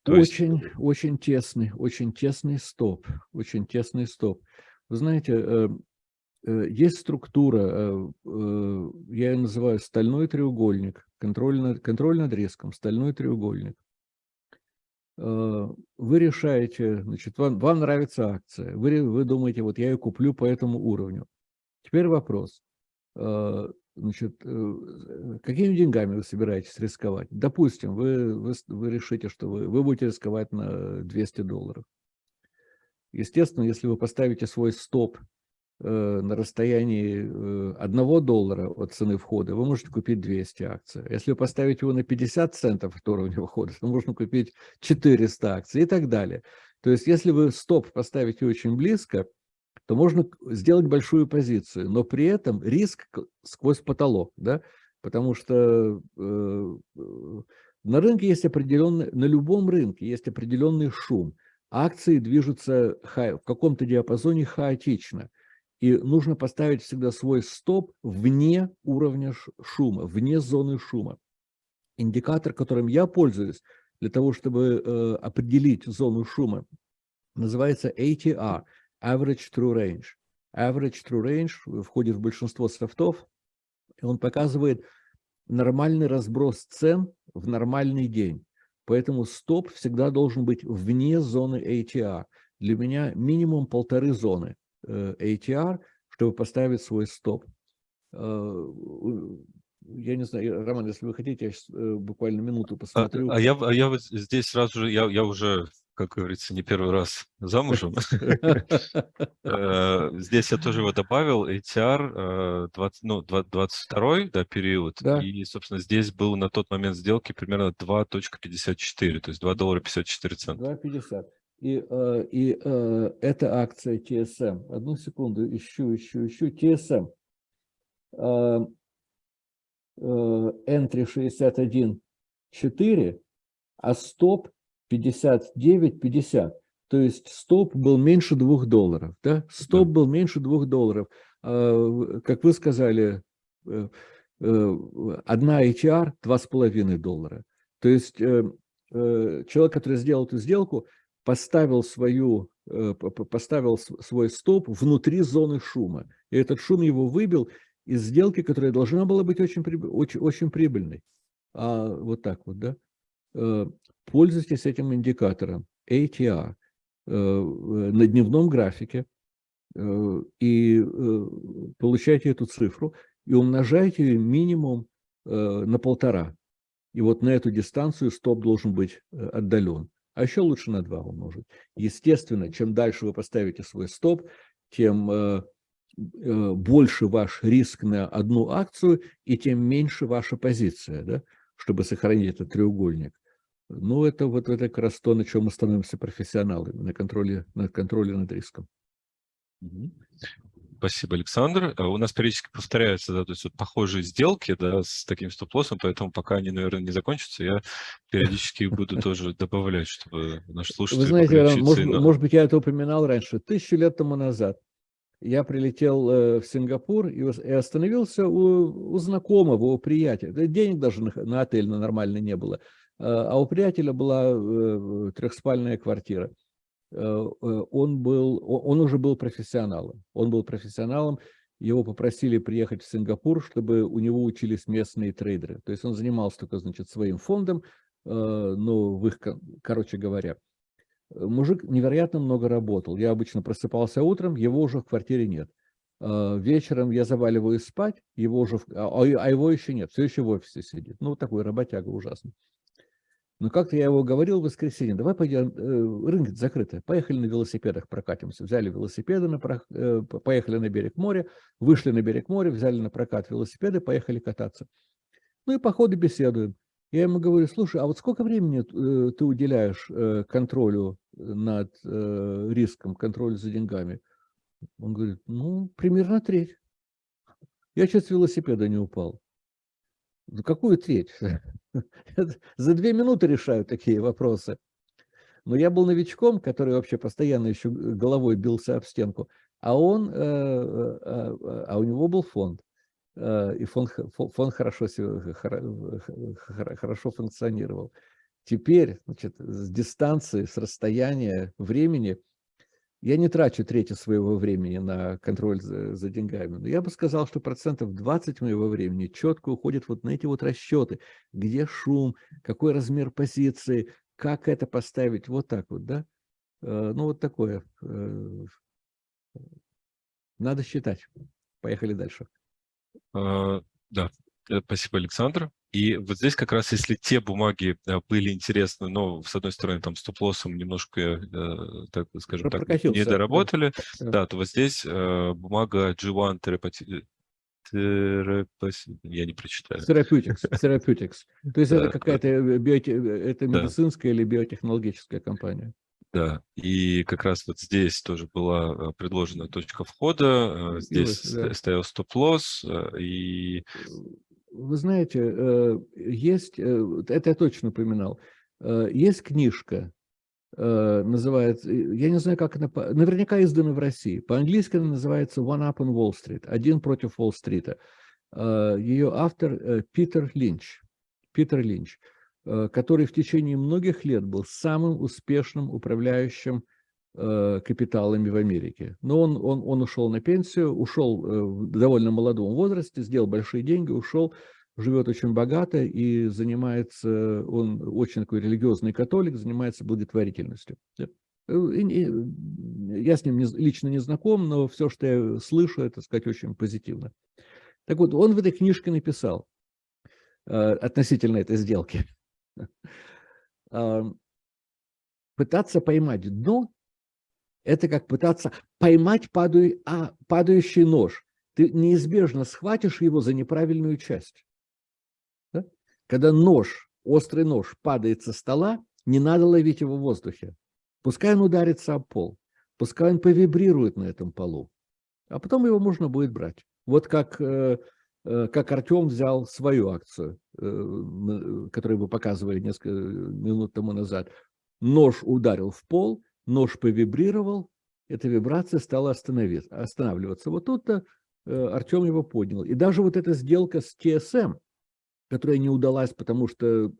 очень, есть... очень тесный, очень тесный стоп, очень тесный стоп. Вы знаете, э, Э, есть структура, э, э, я ее называю стальной треугольник, контроль над, контроль над риском, стальной треугольник. Вы решаете, значит, вам, вам нравится акция, вы, вы думаете, вот я ее куплю по этому уровню. Теперь вопрос, значит, какими деньгами вы собираетесь рисковать? Допустим, вы, вы, вы решите, что вы, вы будете рисковать на 200 долларов. Естественно, если вы поставите свой стоп Э, на расстоянии э, одного доллара от цены входа, вы можете купить 200 акций. Если вы его на 50 центов от уровня входа, то можно купить 400 акций и так далее. То есть, если вы стоп поставите очень близко, то можно сделать большую позицию, но при этом риск сквозь потолок, да, потому что э, на рынке есть определенный, на любом рынке есть определенный шум. Акции движутся в каком-то диапазоне хаотично – и нужно поставить всегда свой стоп вне уровня шума, вне зоны шума. Индикатор, которым я пользуюсь для того, чтобы э, определить зону шума, называется ATR, Average True Range. Average True Range входит в большинство софтов, и он показывает нормальный разброс цен в нормальный день. Поэтому стоп всегда должен быть вне зоны ATR. Для меня минимум полторы зоны. Э, ATR, чтобы поставить свой стоп. Э, я не знаю, Роман, если вы хотите, я сейчас э, буквально минуту а, посмотрю. А, а, я, а я вот здесь сразу же, я, я уже, как говорится, не первый раз замужем. Здесь я тоже его добавил, ATR 20, ну, 22 да, период, и, собственно, здесь был на тот момент сделки примерно 2.54, то есть 2 доллара 54 цента. 2.50. И, э, и э, это акция TSM. Одну секунду, ищу, ищу, ищу. TSM. Entry 61.4, а стоп 59.50. То есть стоп был меньше 2 долларов. Да? Стоп да. был меньше 2 долларов. А, как вы сказали, э, одна HR 2,5 доллара. То есть человек, который сделал эту сделку, поставил, свою, э, поставил свой стоп внутри зоны шума. И этот шум его выбил из сделки, которая должна была быть очень, очень, очень прибыльной. А вот так вот, да? Э, пользуйтесь этим индикатором ATR э, на дневном графике и получайте эту цифру и умножайте ее минимум на полтора. И вот на эту дистанцию стоп должен быть отдален а еще лучше на 2 умножить. Естественно, чем дальше вы поставите свой стоп, тем э, э, больше ваш риск на одну акцию, и тем меньше ваша позиция, да, чтобы сохранить этот треугольник. Ну, это вот это как раз то, на чем мы становимся профессионалами, на контроле, на контроле над риском. Спасибо, Александр. А у нас периодически повторяются, да, то есть вот похожие сделки, да, с таким стоп-лоссом, поэтому пока они, наверное, не закончатся, я периодически буду тоже добавлять, чтобы наши слушатели Вы знаете, может, может быть, я это упоминал раньше, тысячу лет тому назад я прилетел в Сингапур и остановился у, у знакомого, у приятеля. Денег даже на, на отель на нормальный не было. А у приятеля была трехспальная квартира. Он, был, он уже был профессионалом. Он был профессионалом, его попросили приехать в Сингапур, чтобы у него учились местные трейдеры. То есть он занимался только, значит, своим фондом, но в их, короче говоря, Мужик невероятно много работал. Я обычно просыпался утром, его уже в квартире нет. А, вечером я заваливаюсь спать, его уже, а, а, а его еще нет, все еще в офисе сидит. Ну, такой работяга ужасный. Но как-то я его говорил в воскресенье, давай пойдем, э, рынок закрытый, поехали на велосипедах прокатимся. Взяли велосипеды, на, э, поехали на берег моря, вышли на берег моря, взяли на прокат велосипеды, поехали кататься. Ну и по ходу беседуем. Я ему говорю, слушай, а вот сколько времени э, ты уделяешь контролю над риском, контролю за деньгами? Он говорит, ну, примерно треть. Я сейчас велосипеда не упал. Ну, какую треть? За две минуты решаю такие вопросы. Но я был новичком, который вообще постоянно еще головой бился об стенку, а он, а у него был фонд. Э, и фонд, фонд хорошо, хорошо функционировал. Теперь, значит, с дистанции, с расстояния времени, я не трачу треть своего времени на контроль за, за деньгами, но я бы сказал, что процентов 20 моего времени четко уходит вот на эти вот расчеты, где шум, какой размер позиции, как это поставить, вот так вот, да? Э, ну, вот такое. Э, надо считать. Поехали дальше. А, да, э, спасибо, Александр. И вот здесь как раз, если те бумаги э, были интересны, но, с одной стороны, там стоп-лоссом немножко, э, так скажем так, не доработали, да. да, то вот здесь бумага G1 терапати... я не прочитаю. Therapeutics. Therapeutics. То есть это какая-то биоте... это медицинская или биотехнологическая компания. Да, и как раз вот здесь тоже была э, предложена точка входа, э, здесь да. стоял стоп-лосс, э, и... Вы знаете, есть, это я точно упоминал, есть книжка, называется, я не знаю, как она, наверняка издана в России, по-английски она называется «One Up on Wall Street», «Один против Уолл-стрита». Ее автор Питер Линч. Питер Линч. Э, который в течение многих лет был самым успешным управляющим э, капиталами в Америке. Но он, он, он ушел на пенсию, ушел э, в довольно молодом возрасте, сделал большие деньги, ушел, живет очень богато и занимается, он очень такой религиозный католик, занимается благотворительностью. Я с ним не, лично не знаком, но все, что я слышу, это, сказать, очень позитивно. Так вот, он в этой книжке написал относительно этой сделки – пытаться поймать дно, это как пытаться поймать падаю, а, падающий нож. Ты неизбежно схватишь его за неправильную часть. Да? Когда нож, острый нож падает со стола, не надо ловить его в воздухе. Пускай он ударится об пол, пускай он повибрирует на этом полу, а потом его можно будет брать. Вот как э, Э, как Артем взял свою акцию, э, которую вы показывали несколько минут тому назад. Нож ударил в пол, нож повибрировал, эта вибрация стала останавливаться. Вот тут-то э, Артем его поднял. И даже вот эта сделка с TSM, которая не удалась, потому что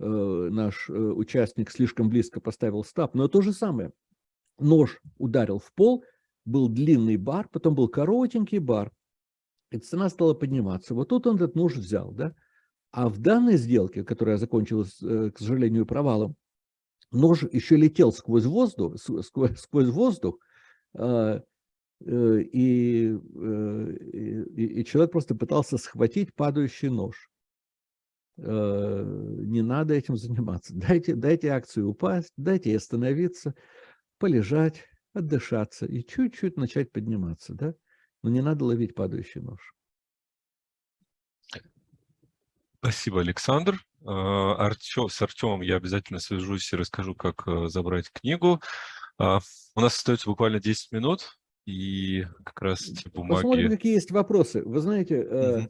наш участник слишком близко поставил стап, но то же самое. Нож ударил в пол, был длинный бар, потом был коротенький бар, и цена стала подниматься. Вот тут он этот нож взял, да? А в данной сделке, которая закончилась, э, к сожалению, провалом, нож еще летел сквозь воздух, сквозь, сквозь воздух, а, э, и, э, и, и человек просто пытался схватить падающий нож. Не надо этим заниматься. Дайте, дайте акции упасть, дайте остановиться, полежать, отдышаться и чуть-чуть начать подниматься. Да? Но не надо ловить падающий нож. Спасибо, Александр. А, Артем, с Артемом я обязательно свяжусь и расскажу, как э, забрать книгу. А, у нас остается буквально 10 минут, и как раз эти бумаги... Посмотрим, какие есть вопросы. Вы знаете,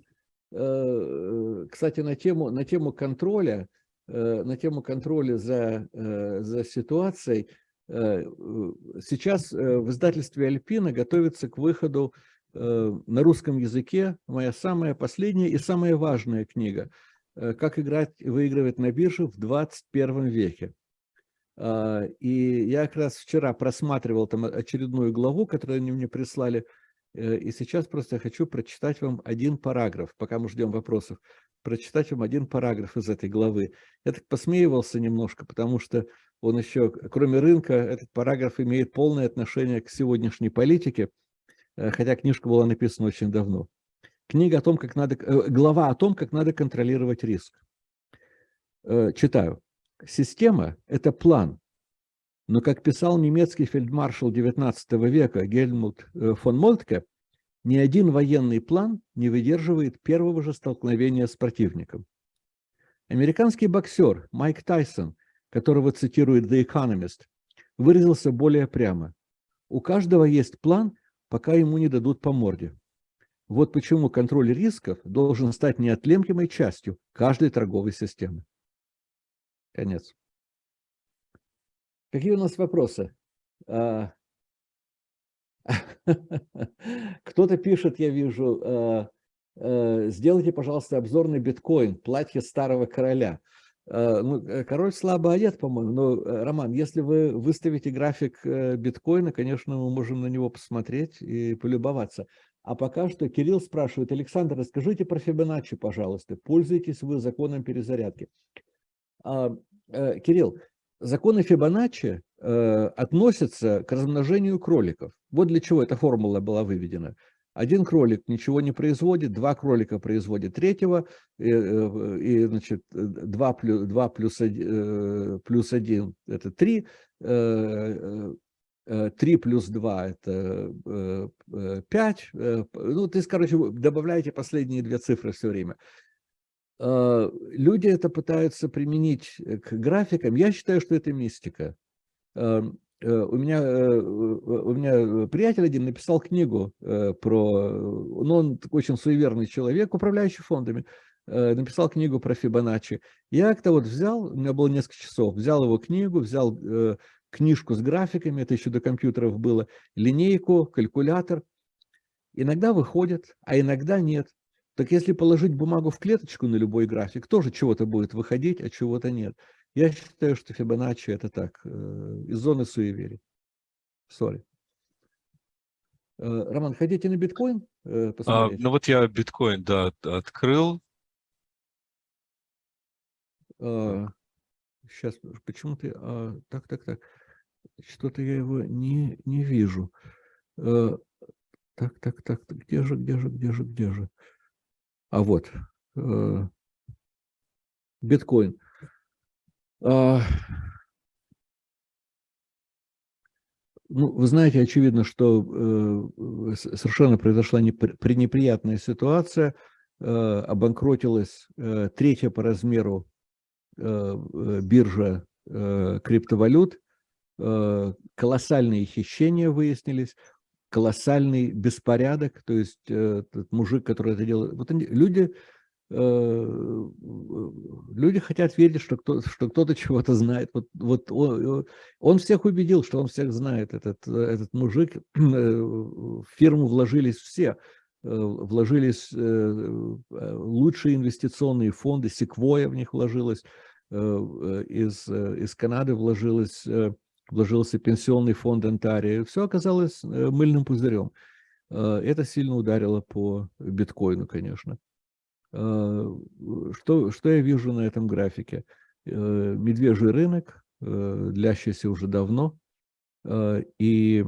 угу. кстати, на тему, на тему контроля, на тему контроля за, за ситуацией, Сейчас в издательстве «Альпина» готовится к выходу на русском языке моя самая последняя и самая важная книга «Как играть и выигрывать на бирже в 21 веке». И я как раз вчера просматривал там очередную главу, которую они мне прислали, и сейчас просто хочу прочитать вам один параграф, пока мы ждем вопросов прочитать вам один параграф из этой главы. Я так посмеивался немножко, потому что он еще, кроме рынка, этот параграф имеет полное отношение к сегодняшней политике, э, хотя книжка была написана очень давно. Книга о том, как надо, э, глава о том, как надо контролировать риск. Э, читаю. Система – это план, но, как писал немецкий фельдмаршал XIX века Гельмут фон Мольтке, ни один военный план не выдерживает первого же столкновения с противником. Американский боксер Майк Тайсон, которого цитирует The Economist, выразился более прямо. У каждого есть план, пока ему не дадут по морде. Вот почему контроль рисков должен стать неотъемлемой частью каждой торговой системы. Конец. Какие у нас вопросы? А, Кто-то пишет, я вижу, э, э, сделайте, пожалуйста, обзор на биткоин, платье старого короля. Э, ну, король слабо одет, по-моему, но, Роман, если вы выставите график биткоина, конечно, мы можем на него посмотреть и полюбоваться. А пока что Кирилл спрашивает, Александр, расскажите про Фибоначчи, пожалуйста. Пользуетесь вы законом перезарядки? А, Кирилл, законы Фибоначчи э, относятся к размножению кроликов. Вот для чего эта формула была выведена. Один кролик ничего не производит, два кролика производят третьего, и, э, и значит, 2 плюс, 2 плюс, 1, плюс 1 – это 3, 3 э, плюс 2 – это 5. Ну, то есть, короче, добавляете последние две цифры все время. А, люди это пытаются применить э, к графикам. Я считаю, что это мистика. Э, у меня, э, у меня приятель один написал книгу про... Ну, он очень суеверный человек, управляющий фондами. Написал книгу про Фибоначчи. Я как-то вот взял, у меня было несколько часов, взял его книгу, взял книжку с графиками, это еще до компьютеров было, линейку, калькулятор. Иногда выходит, а иногда нет. Так если положить бумагу в клеточку на любой график, тоже чего-то будет выходить, а чего-то нет. Я считаю, что Фибоначчи это так, э, из зоны суеверий. Сори. Э, Роман, хотите на биткоин э, посмотреть? А, ну вот я биткоин, да, открыл. А, сейчас, почему ты... А, так, так, так. Что-то я его не, не вижу. А, так, так, так, где же, где же, где же, где же? А вот, э, биткоин. А, ну, вы знаете, очевидно, что э, совершенно произошла неприятная ситуация. Э, обанкротилась третья по размеру биржа криптовалют. Колоссальные хищения выяснились колоссальный беспорядок, то есть э, этот мужик, который это делает, вот они, люди, э, люди хотят верить, что, кто, что кто-то чего-то знает. Вот, вот он, он всех убедил, что он всех знает, этот, этот мужик. В фирму вложились все, э, вложились лучшие инвестиционные фонды, Секвоя в них вложилась, из, из Канады вложилась вложился пенсионный фонд Антария, все оказалось э, мыльным пузырем. Э, это сильно ударило по биткоину, конечно. Э, что, что я вижу на этом графике? Медвежий рынок, длящийся уже давно, и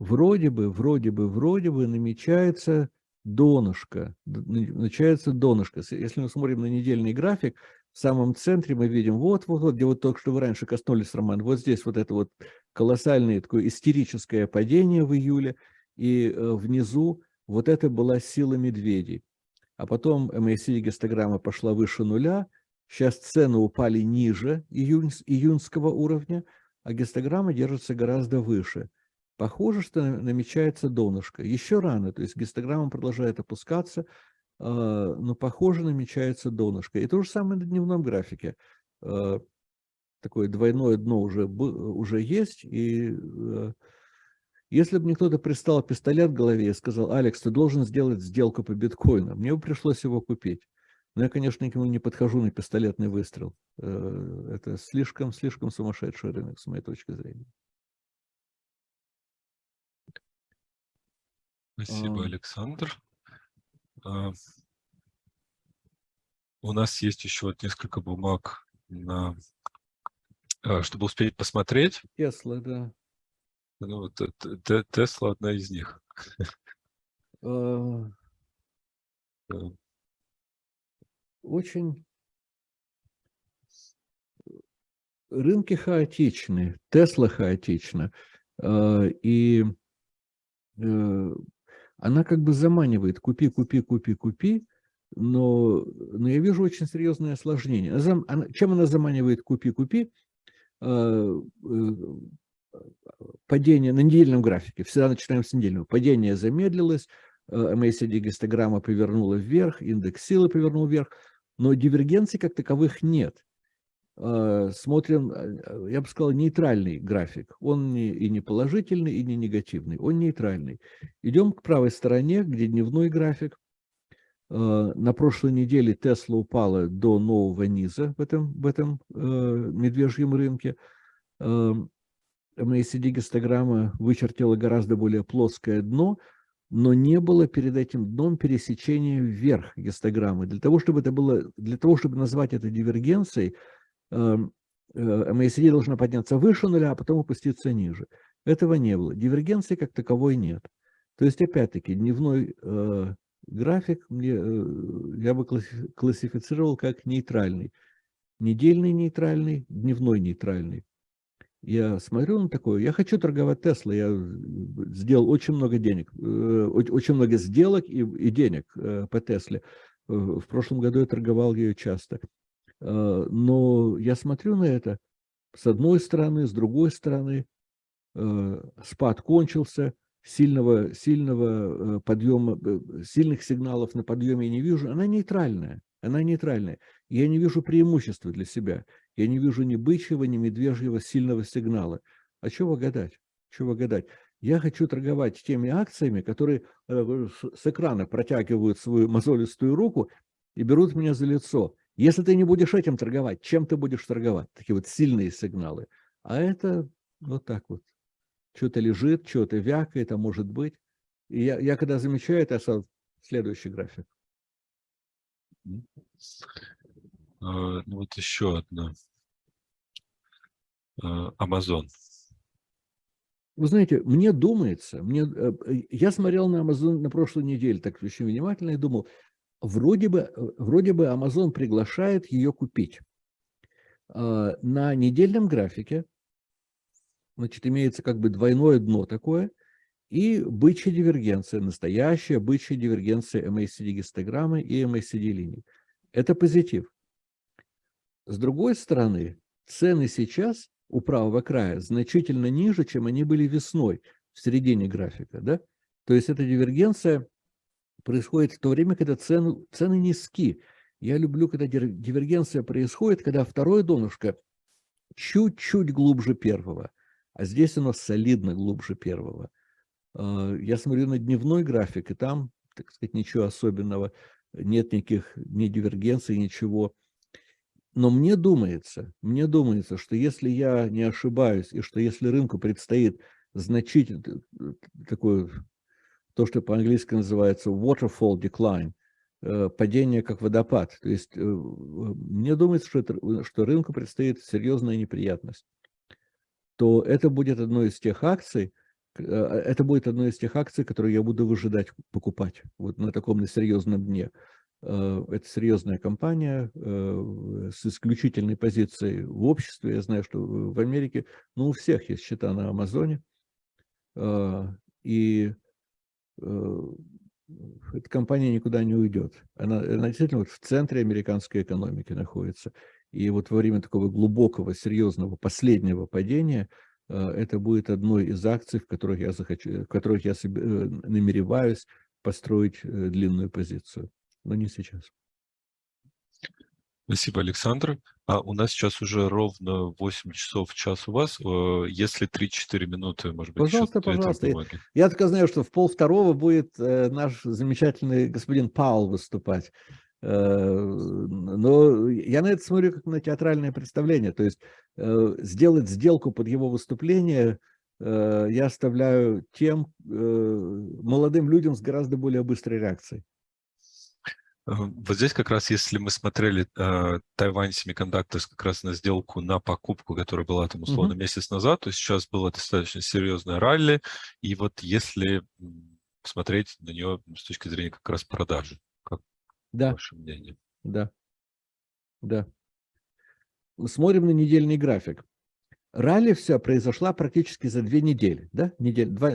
вроде бы, вроде бы, вроде бы намечается донышко, начинается донышко. Если мы смотрим на недельный график, в самом центре мы видим, вот, вот, вот, где вот только что вы раньше коснулись, Роман, вот здесь вот это вот колоссальное такое истерическое падение в июле, и э, внизу вот это была сила медведей. А потом MACD гистограмма пошла выше нуля, сейчас цены упали ниже июнь, июньского уровня, а гистограмма держится гораздо выше. Похоже, что намечается донышко. Еще рано, то есть гистограмма продолжает опускаться, но, похоже, намечается донышко. И то же самое на дневном графике. А, такое двойное дно уже, уже есть, и если бы мне кто-то пристал пистолет в голове и сказал, Алекс, ты должен сделать сделку по биткоину, мне бы пришлось его купить. Но я, конечно, никому не подхожу на пистолетный выстрел. Э, это слишком, слишком сумасшедший рынок, с моей точки зрения. Спасибо, Александр. А, у нас есть еще несколько бумаг, на, а, чтобы успеть посмотреть. Тесла, да. Ну, вот Тесла одна из них. А, очень рынки хаотичны, Тесла хаотична, и э, она как бы заманивает купи, купи, купи, купи, но, но я вижу очень серьезное осложнение. Она, чем она заманивает купи, купи? А, э, падение на недельном графике, всегда начинаем с недельного, падение замедлилось, MACD гистограмма повернула вверх, индекс силы повернул вверх, но дивергенций как таковых нет. А, смотрим, а, я бы сказал, нейтральный график. Он не, и не положительный, и не негативный. Он нейтральный. Идем к правой стороне, где дневной график. А, на прошлой неделе Тесла упала до нового низа в этом, в этом э, медвежьем рынке. MACD гистограмма вычертила гораздо более плоское дно, но не было перед этим дном пересечения вверх гистограммы. Для того, чтобы это было, для того, чтобы назвать это дивергенцией, эм, э, MACD должна подняться выше нуля, а потом опуститься ниже. Этого не было. Дивергенции как таковой нет. То есть, опять-таки, дневной э, график мне, э, я бы классифицировал как нейтральный. Недельный нейтральный, дневной нейтральный. Я смотрю на такое, я хочу торговать Тесла, я сделал очень много денег, э, очень много сделок и, и денег э, по Тесле. В прошлом году я торговал ее часто. Э, но я смотрю на это с одной стороны, с другой стороны. Спад кончился, сильного, сильного подъема, сильных сигналов на подъеме не вижу. Она нейтральная, она нейтральная. Я не вижу преимущества для себя. Я не вижу ни бычьего, ни медвежьего сильного сигнала. А чего гадать? Чего гадать? Я хочу торговать теми акциями, которые э, с экрана протягивают свою мозолистую руку и берут меня за лицо. Если ты не будешь этим торговать, чем ты будешь торговать? Такие вот сильные сигналы. А это вот так вот. Что-то лежит, что-то вякает, а может быть. И я, я когда замечаю это, следующий график. А, ну вот еще одна. А, Amazon. Вы знаете, мне думается, мне, э, я смотрел на Amazon на прошлой неделе так очень внимательно и думал, вроде бы, вроде бы Amazon приглашает ее купить. А, на недельном графике, значит, имеется как бы двойное дно такое, и бычья дивергенция, настоящая бычья дивергенция MACD-гистограммы и MACD-линий. Это позитив. С другой стороны, цены сейчас у правого края значительно ниже, чем они были весной в середине графика. Да? То есть эта дивергенция происходит в то время, когда цены, цены низки. Я люблю, когда дивергенция происходит, когда второе донышко чуть-чуть глубже первого, а здесь оно солидно глубже первого. А, я смотрю на дневной график, и там, так сказать, ничего особенного, нет никаких ни дивергенций, ничего. Но мне думается, мне думается, что если я не ошибаюсь, и что если рынку предстоит значительно э, такое, то, что по-английски называется waterfall decline, э, падение как водопад, то есть э, мне думается, что, это, что рынку предстоит серьезная неприятность, то это будет одной из тех акций, это будет одной из тех акций, которые я буду выжидать покупать вот на таком на серьезном дне. Э, это серьезная компания э, с исключительной позицией в обществе. Я знаю, что в Америке, ну, у всех есть счета на Амазоне. Э, и эта компания никуда не уйдет. Она, она действительно вот в центре американской экономики находится. И вот во время такого глубокого, серьезного, последнего падения это будет одной из акций, в которых я, захочу, в которых я намереваюсь построить длинную позицию но не сейчас. Спасибо, Александр. А у нас сейчас уже ровно 8 часов час у вас. Э, если 3-4 минуты, может быть, Пожалуйста, еще пожалуйста. Я только знаю, что в пол второго будет э, наш замечательный господин Паул выступать. Э, но я на это смотрю как на театральное представление. То есть сделать сделку под его выступление я оставляю тем молодым людям с гораздо более быстрой реакцией. Вот здесь как раз, если мы смотрели э, Тайвань Semiconductors как раз на сделку на покупку, которая была там условно mm -hmm. месяц назад, то сейчас было достаточно серьезное ралли, и вот если смотреть на нее с точки зрения как раз продажи, как да. ваше мнение? Да, да. Смотрим на недельный график. Ралли вся произошла практически за две недели, да, недель, два,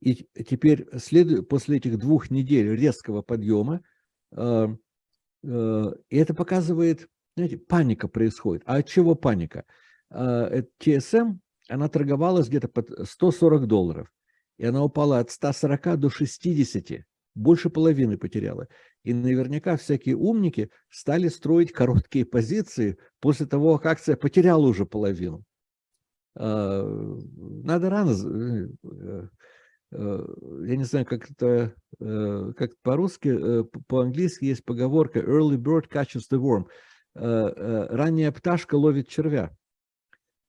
и теперь след... после этих двух недель резкого подъема Э, э, и это показывает, знаете, паника происходит. А от чего паника? TSM, э, она торговалась где-то под 140 долларов. И она упала от 140 до 60. Больше половины потеряла. И наверняка всякие умники стали строить короткие позиции после того, как акция потеряла уже половину. Надо рано Э, я не знаю, как это, э, как по-русски, э, по-английски есть поговорка «early bird catches the worm». Ранняя пташка ловит червя.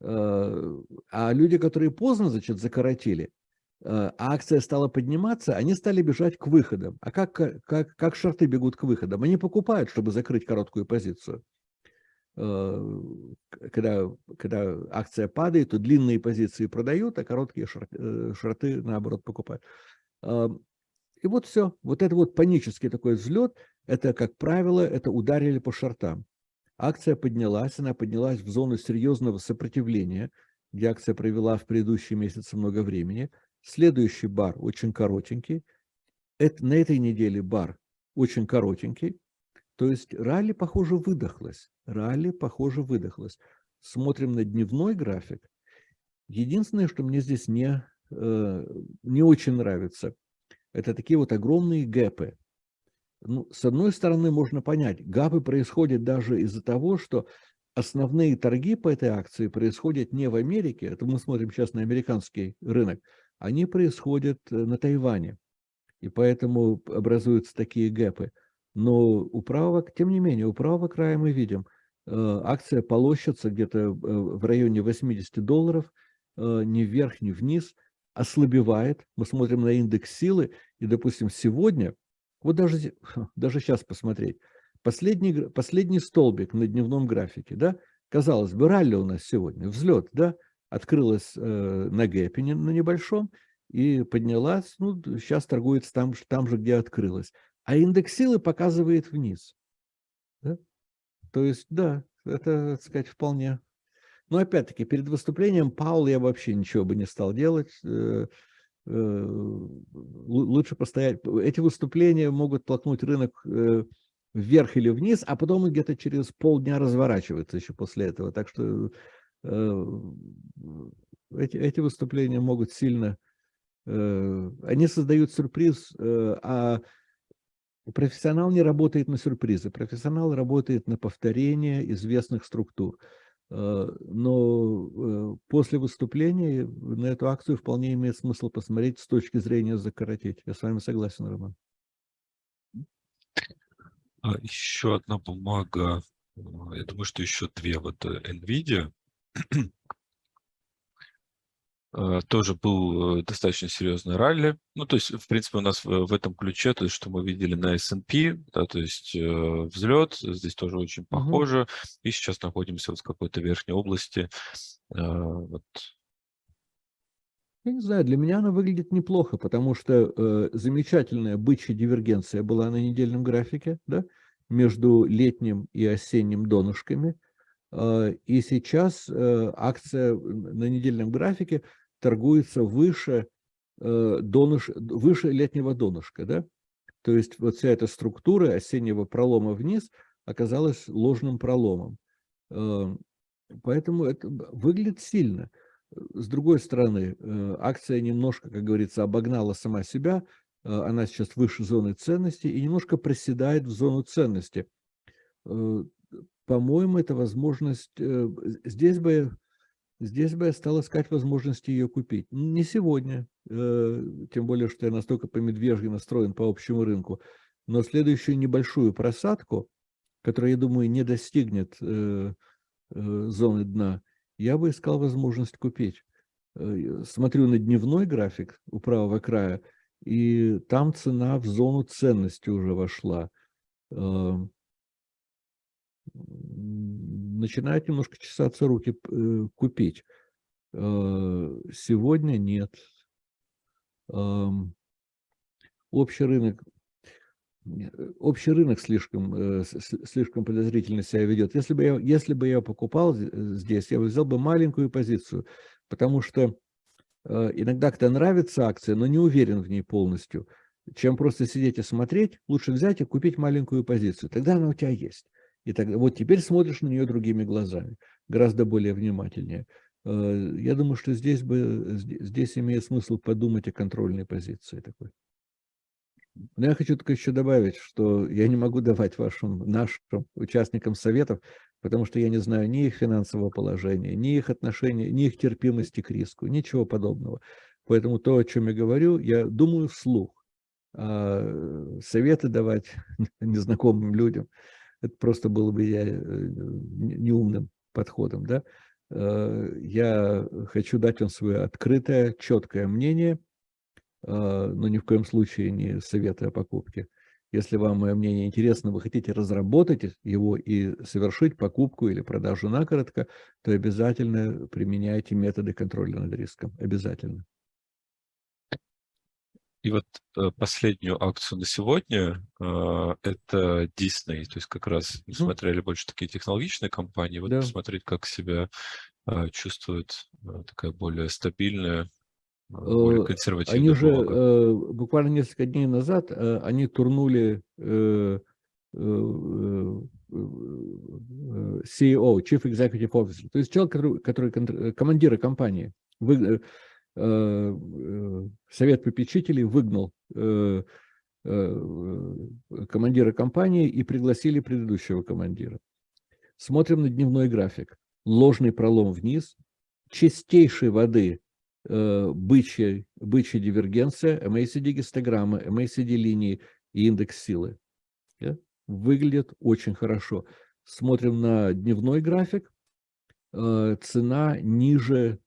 А люди, которые поздно, значит, закоротили, а акция стала подниматься, они стали бежать к выходам. А как, как, как шарты бегут к выходам? Они покупают, чтобы закрыть короткую позицию. Э, когда, когда акция падает, то длинные позиции продают, а короткие шорты, э, наоборот покупают. И вот все. Вот это вот панический такой взлет, это, как правило, это ударили по шортам. Акция поднялась, она поднялась в зону серьезного сопротивления, где акция провела в предыдущие месяцы много времени. Следующий бар очень коротенький. Это, на этой неделе бар очень коротенький. То есть ралли, похоже, выдохлась. Ралли, похоже, выдохлась. Смотрим на дневной график. Единственное, что мне здесь не, э, не очень нравится, это такие вот огромные гэпы. Ну, с одной стороны, можно понять, гапы происходят даже из-за того, что основные торги по этой акции происходят не в Америке, это мы смотрим сейчас на американский рынок, они происходят э, на Тайване. И поэтому образуются такие гэпы. Но у правого, тем не менее, у правого края мы видим, акция полощется где-то э, в районе 80 долларов, э, ни вверх, ни вниз, ослабевает. Мы смотрим на индекс силы, и, допустим, сегодня, вот даже, даже сейчас посмотреть, последний, последний столбик на дневном графике, да, казалось бы, ралли у нас сегодня, взлет, да, открылась на гэпе на небольшом и поднялась, ну, сейчас торгуется там, там же, где открылась а индекс силы показывает вниз. То есть, да, это, так сказать, вполне... Но опять-таки, перед выступлением Паул я вообще ничего бы не стал делать. Э, э, лучше постоять. Эти выступления могут толкнуть рынок э, вверх или вниз, а потом где-то через полдня разворачивается еще после этого. Так что эти, эти выступления могут сильно... Они создают сюрприз, а Профессионал не работает на сюрпризы, профессионал работает на повторение известных структур. Э, но э, после выступления на эту акцию вполне имеет смысл посмотреть с точки зрения закоротить. Я с вами согласен, Роман. А еще одна бумага, э, я думаю, что еще две. Вот NVIDIA тоже был э, достаточно серьезный ралли. Ну, то есть, в принципе, у нас в этом ключе, то есть, что мы видели на S&P, да, то есть э, взлет, здесь тоже очень похоже, угу. и сейчас находимся вот в какой-то верхней области. Вот. Я не знаю, для меня она выглядит неплохо, потому что э, замечательная бычья дивергенция была на недельном графике, да, между летним и осенним донышками. Э, и сейчас э, акция на недельном графике торгуется выше, э, доныш, выше летнего донышка. Да? То есть вот вся эта структура осеннего пролома вниз оказалась ложным проломом. Поэтому это выглядит сильно. С другой стороны, акция немножко, как говорится, обогнала сама себя. Она сейчас выше зоны ценности и немножко проседает в зону ценности по-моему, это возможность... Здесь бы, здесь бы я стал искать возможности ее купить. Не сегодня, тем более, что я настолько по медвежьи настроен по общему рынку, но следующую небольшую просадку, которая, я думаю, не достигнет зоны дна, я бы искал возможность купить. Э, смотрю на дневной график у правого края, и там цена в зону ценности уже вошла. Начинает немножко чесаться руки э, купить. Э, сегодня нет. Эм, общий рынок общий рынок слишком, слишком подозрительно себя ведет. Если бы, я, если бы я покупал здесь, я бы взял бы маленькую позицию потому что э, иногда когда нравится акция, но не уверен в ней полностью, чем просто сидеть и смотреть, лучше взять и купить маленькую позицию. Тогда она у тебя есть. И тогда, вот теперь смотришь на нее другими глазами, гораздо более внимательнее. Э, я думаю, что здесь, бы, здесь имеет смысл подумать о контрольной позиции такой. Но я хочу только еще добавить, что я не могу давать вашим, нашим участникам советов, потому что я не знаю ни их финансового положения, ни их отношения, ни их терпимости к риску, ничего подобного. Поэтому то, о чем я говорю, я думаю вслух. А советы давать незнакомым людям, это просто было бы я э, неумным подходом. Да? Э, я хочу дать вам свое открытое, четкое мнение, а, но ни в коем случае не советы о покупке. Если вам мое мнение интересно, вы хотите разработать его и совершить покупку или продажу накоротко, то обязательно применяйте методы контроля над риском. Обязательно. И вот э, последнюю акцию на сегодня э, это Disney. То есть как раз мы смотрели больше такие технологичные компании. Вот да. посмотреть, как себя э, чувствует такая более стабильная более консервативная Они же э, буквально несколько дней назад они турнули CEO, Chief Executive Officer, то есть человек, который, который командира компании, вы, совет попечителей выгнал командира компании и пригласили предыдущего командира. Смотрим на дневной график. Ложный пролом вниз, чистейшей воды э, бычья, бычья дивергенция, MACD-гистограммы, MACD-линии и индекс силы. Выглядит очень хорошо. Смотрим на дневной график. Э, цена ниже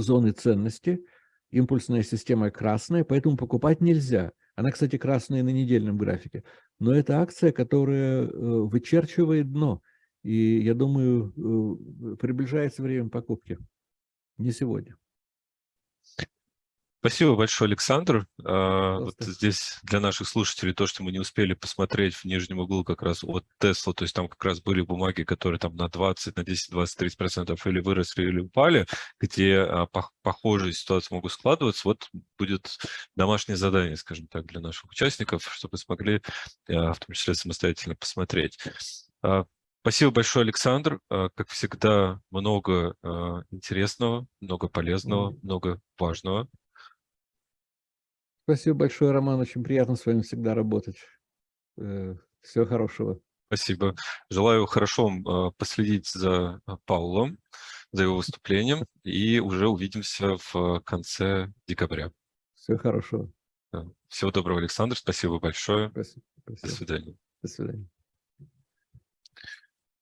зоны ценности. Импульсная система красная, поэтому покупать нельзя. Она, кстати, красная на недельном графике. Но это акция, которая э, вычерчивает дно. И я думаю, э, приближается время покупки. Не сегодня. Спасибо большое, Александр. А, вот здесь для наших слушателей то, что мы не успели посмотреть в нижнем углу как раз от Tesla, то есть там как раз были бумаги, которые там на 20, на 10, 20, 30 процентов или выросли, или упали, где а, похожие ситуации могут складываться. Вот будет домашнее задание, скажем так, для наших участников, чтобы смогли а, в том числе самостоятельно посмотреть. Спасибо большое, Александр. Как всегда, много интересного, много полезного, много важного. Спасибо большое, Роман. Очень приятно с вами всегда работать. Э, всего хорошего. Спасибо. Желаю хорошо вам последить за Паулом, за его выступлением, и уже увидимся в конце декабря. Всего хорошего. Всего доброго, Александр. Спасибо большое. Спасибо. До свидания. До свидания.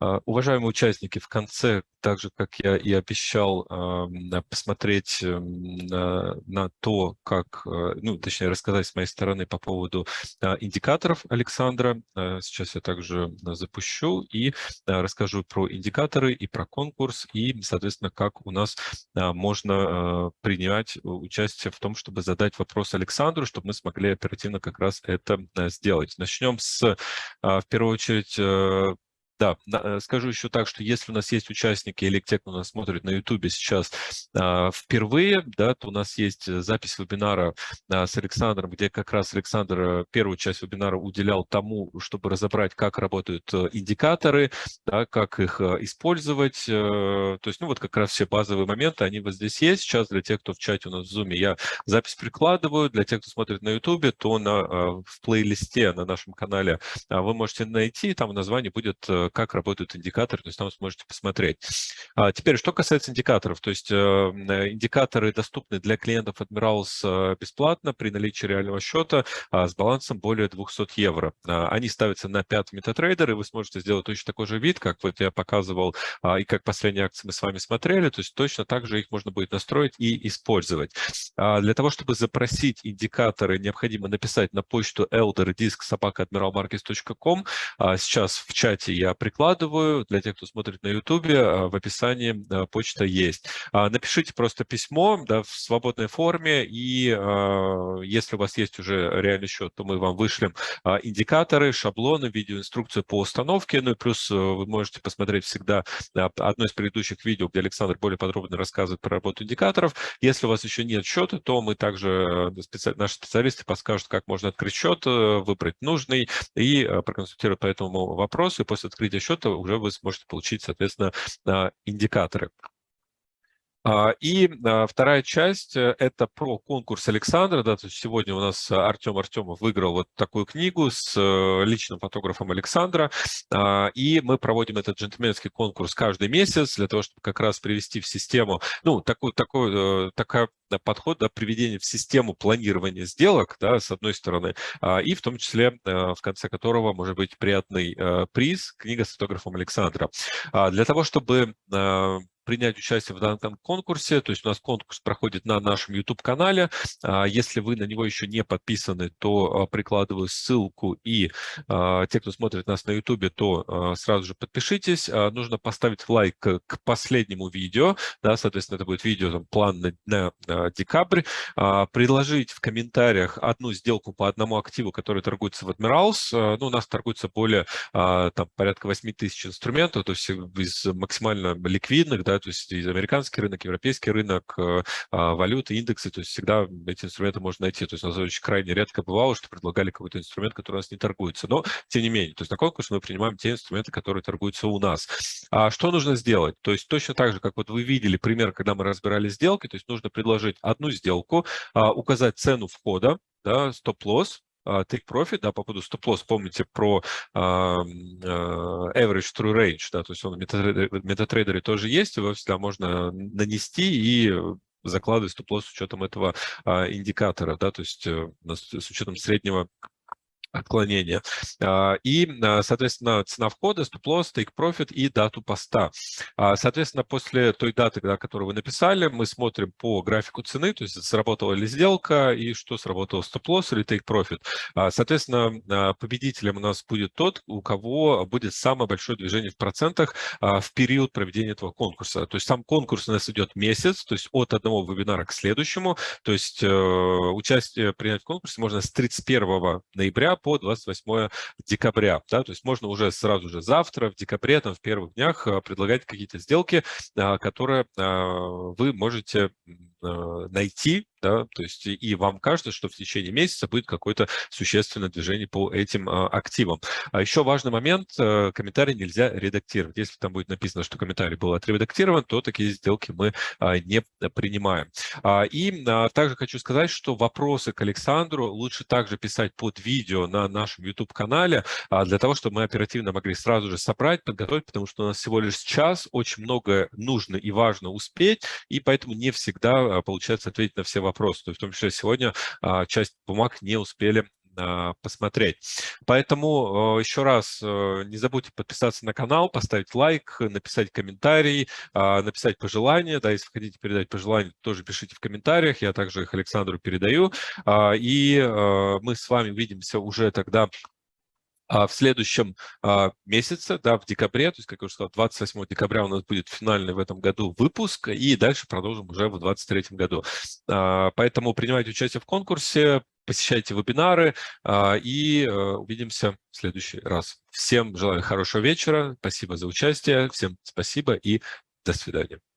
А, уважаемые участники, в конце, так же, как я и обещал, посмотреть эм, на, то, как, э, ну, точнее, рассказать с моей стороны по поводу а, индикаторов Александра. Э, сейчас я также запущу и расскажу про индикаторы и про конкурс, и, соответственно, как у нас можно э, принять участие в том, чтобы задать вопрос Александру, чтобы мы смогли оперативно как раз это сделать. Начнем с, в первую очередь, да, э, скажу еще так, что если у нас есть участники или те, кто нас смотрит на YouTube сейчас а, впервые, да, то у нас есть э, запись вебинара а, с Александром, где как раз Александр э, первую часть вебинара уделял тому, чтобы разобрать, как работают индикаторы, да, как их использовать. То есть, ну вот как раз все базовые моменты, они вот здесь есть. Сейчас для тех, кто в чате у нас в Zoom, я запись прикладываю. Для тех, кто смотрит на YouTube, то на, в плейлисте на нашем канале вы можете найти, там в названии будет как работают индикаторы, то есть там сможете посмотреть. А теперь, что касается индикаторов, то есть индикаторы доступны для клиентов Admirals бесплатно при наличии реального счета с балансом более 200 евро. Они ставятся на 5 MetaTrader, и вы сможете сделать точно такой же вид, как вот я показывал, и как последние акции мы с вами смотрели, то есть точно так же их можно будет настроить и использовать. Для того, чтобы запросить индикаторы, необходимо написать на почту elderdisk.admiralmarkets.com. Сейчас в чате я прикладываю, для тех, кто смотрит на YouTube, в описании почта есть. Напишите просто письмо да, в свободной форме, и если у вас есть уже реальный счет, то мы вам вышлем индикаторы, шаблоны, видеоинструкцию по установке, ну и плюс вы можете посмотреть всегда одно из предыдущих видео, где Александр более подробно рассказывает про работу индикаторов. Если у вас еще нет счета, то мы также, специ... наши специалисты подскажут, как можно открыть счет, э, выбрать нужный и э, проконсультировать по этому вопросу. И после открытия счета уже вы сможете получить, соответственно, а, индикаторы. А, и а, вторая часть э, – это про конкурс Александра. Да, то есть сегодня у нас Артем Артемов выиграл вот такую книгу с э, личным фотографом Александра. А, и мы проводим этот джентльменский конкурс каждый месяц для того, чтобы как раз привести в систему, ну, такой, такой, э, такая подход, да, приведение в систему планирования сделок, да, с одной стороны, и в том числе, в конце которого может быть приятный приз, книга с фотографом Александра. Для того, чтобы принять участие в данном конкурсе. То есть у нас конкурс проходит на нашем YouTube-канале. А, если вы на него еще не подписаны, то а, прикладываю ссылку. И а, те, кто смотрит нас на YouTube, то сразу же подпишитесь. Нужно поставить лайк к последнему видео. Да, соответственно, это будет видео, там, план на, на декабрь. Предложить в комментариях одну сделку по одному активу, который торгуется в Admirals. Ну, у нас торгуется более там, порядка 8 тысяч инструментов, то есть из максимально ликвидных, да, то есть американский рынок, европейский рынок, э, а, валюты, индексы, то есть всегда эти инструменты можно найти. То есть у нас очень крайне редко бывало, что предлагали какой-то инструмент, который у нас не торгуется. Но, тем не менее, то есть на конкурс мы принимаем те инструменты, которые торгуются у нас. А что нужно сделать? То есть точно так же, как вот вы видели пример, когда мы разбирали сделки, то есть нужно предложить одну сделку, а, указать цену входа, да, стоп-лосс, take profit, да, по поводу стоп-лосс, помните про uh, average true range, да, то есть он в MetaTrader тоже есть, его всегда можно нанести и закладывать стоп-лосс с учетом этого uh, индикатора, да, то есть uh, с учетом среднего отклонения. А, и, а, соответственно, цена входа, стоп-лосс, take-profit и дату поста. А, соответственно, после той даты, которую вы написали, мы смотрим по графику цены, то есть сработала ли сделка и что сработало стоп-лосс или take-profit. Соответственно, победителем у нас будет тот, у кого будет самое большое движение в процентах в период проведения этого конкурса. То есть сам конкурс у нас идет месяц, то есть от одного вебинара к следующему. То есть э, участие принять в конкурсе можно с 31 ноября по 28 декабря. Да? То есть можно уже сразу же завтра, в декабре, там, в первых днях а, предлагать какие-то сделки, а, которые а, вы можете найти да, то есть и вам кажется, что в течение месяца будет какое-то существенное движение по этим а, активам. А еще важный момент, а, комментарий нельзя редактировать. Если там будет написано, что комментарий был отредактирован, то такие сделки мы а, не принимаем. А, и а, также хочу сказать, что вопросы к Александру лучше также писать под видео на нашем YouTube-канале, для того, чтобы мы оперативно могли сразу же собрать, подготовить, потому что у нас всего лишь час, очень много нужно и важно успеть, и поэтому не всегда а, получается ответить на все вопросы вопрос. То есть в том числе сегодня а, часть бумаг не успели а, посмотреть. Поэтому а, еще раз не забудьте подписаться на канал, поставить лайк, написать комментарий, написать пожелания. Да, если хотите передать пожелания, тоже пишите в комментариях. Я также их Александру передаю. И мы с вами увидимся уже тогда а в следующем а, месяце, да, в декабре, то есть, как я уже сказал, 28 декабря у нас будет финальный в этом году выпуск, и дальше продолжим уже в 2023 году. А, поэтому принимайте участие в конкурсе, посещайте вебинары, а, и а, увидимся в следующий раз. Всем желаю хорошего вечера, спасибо за участие, всем спасибо и до свидания.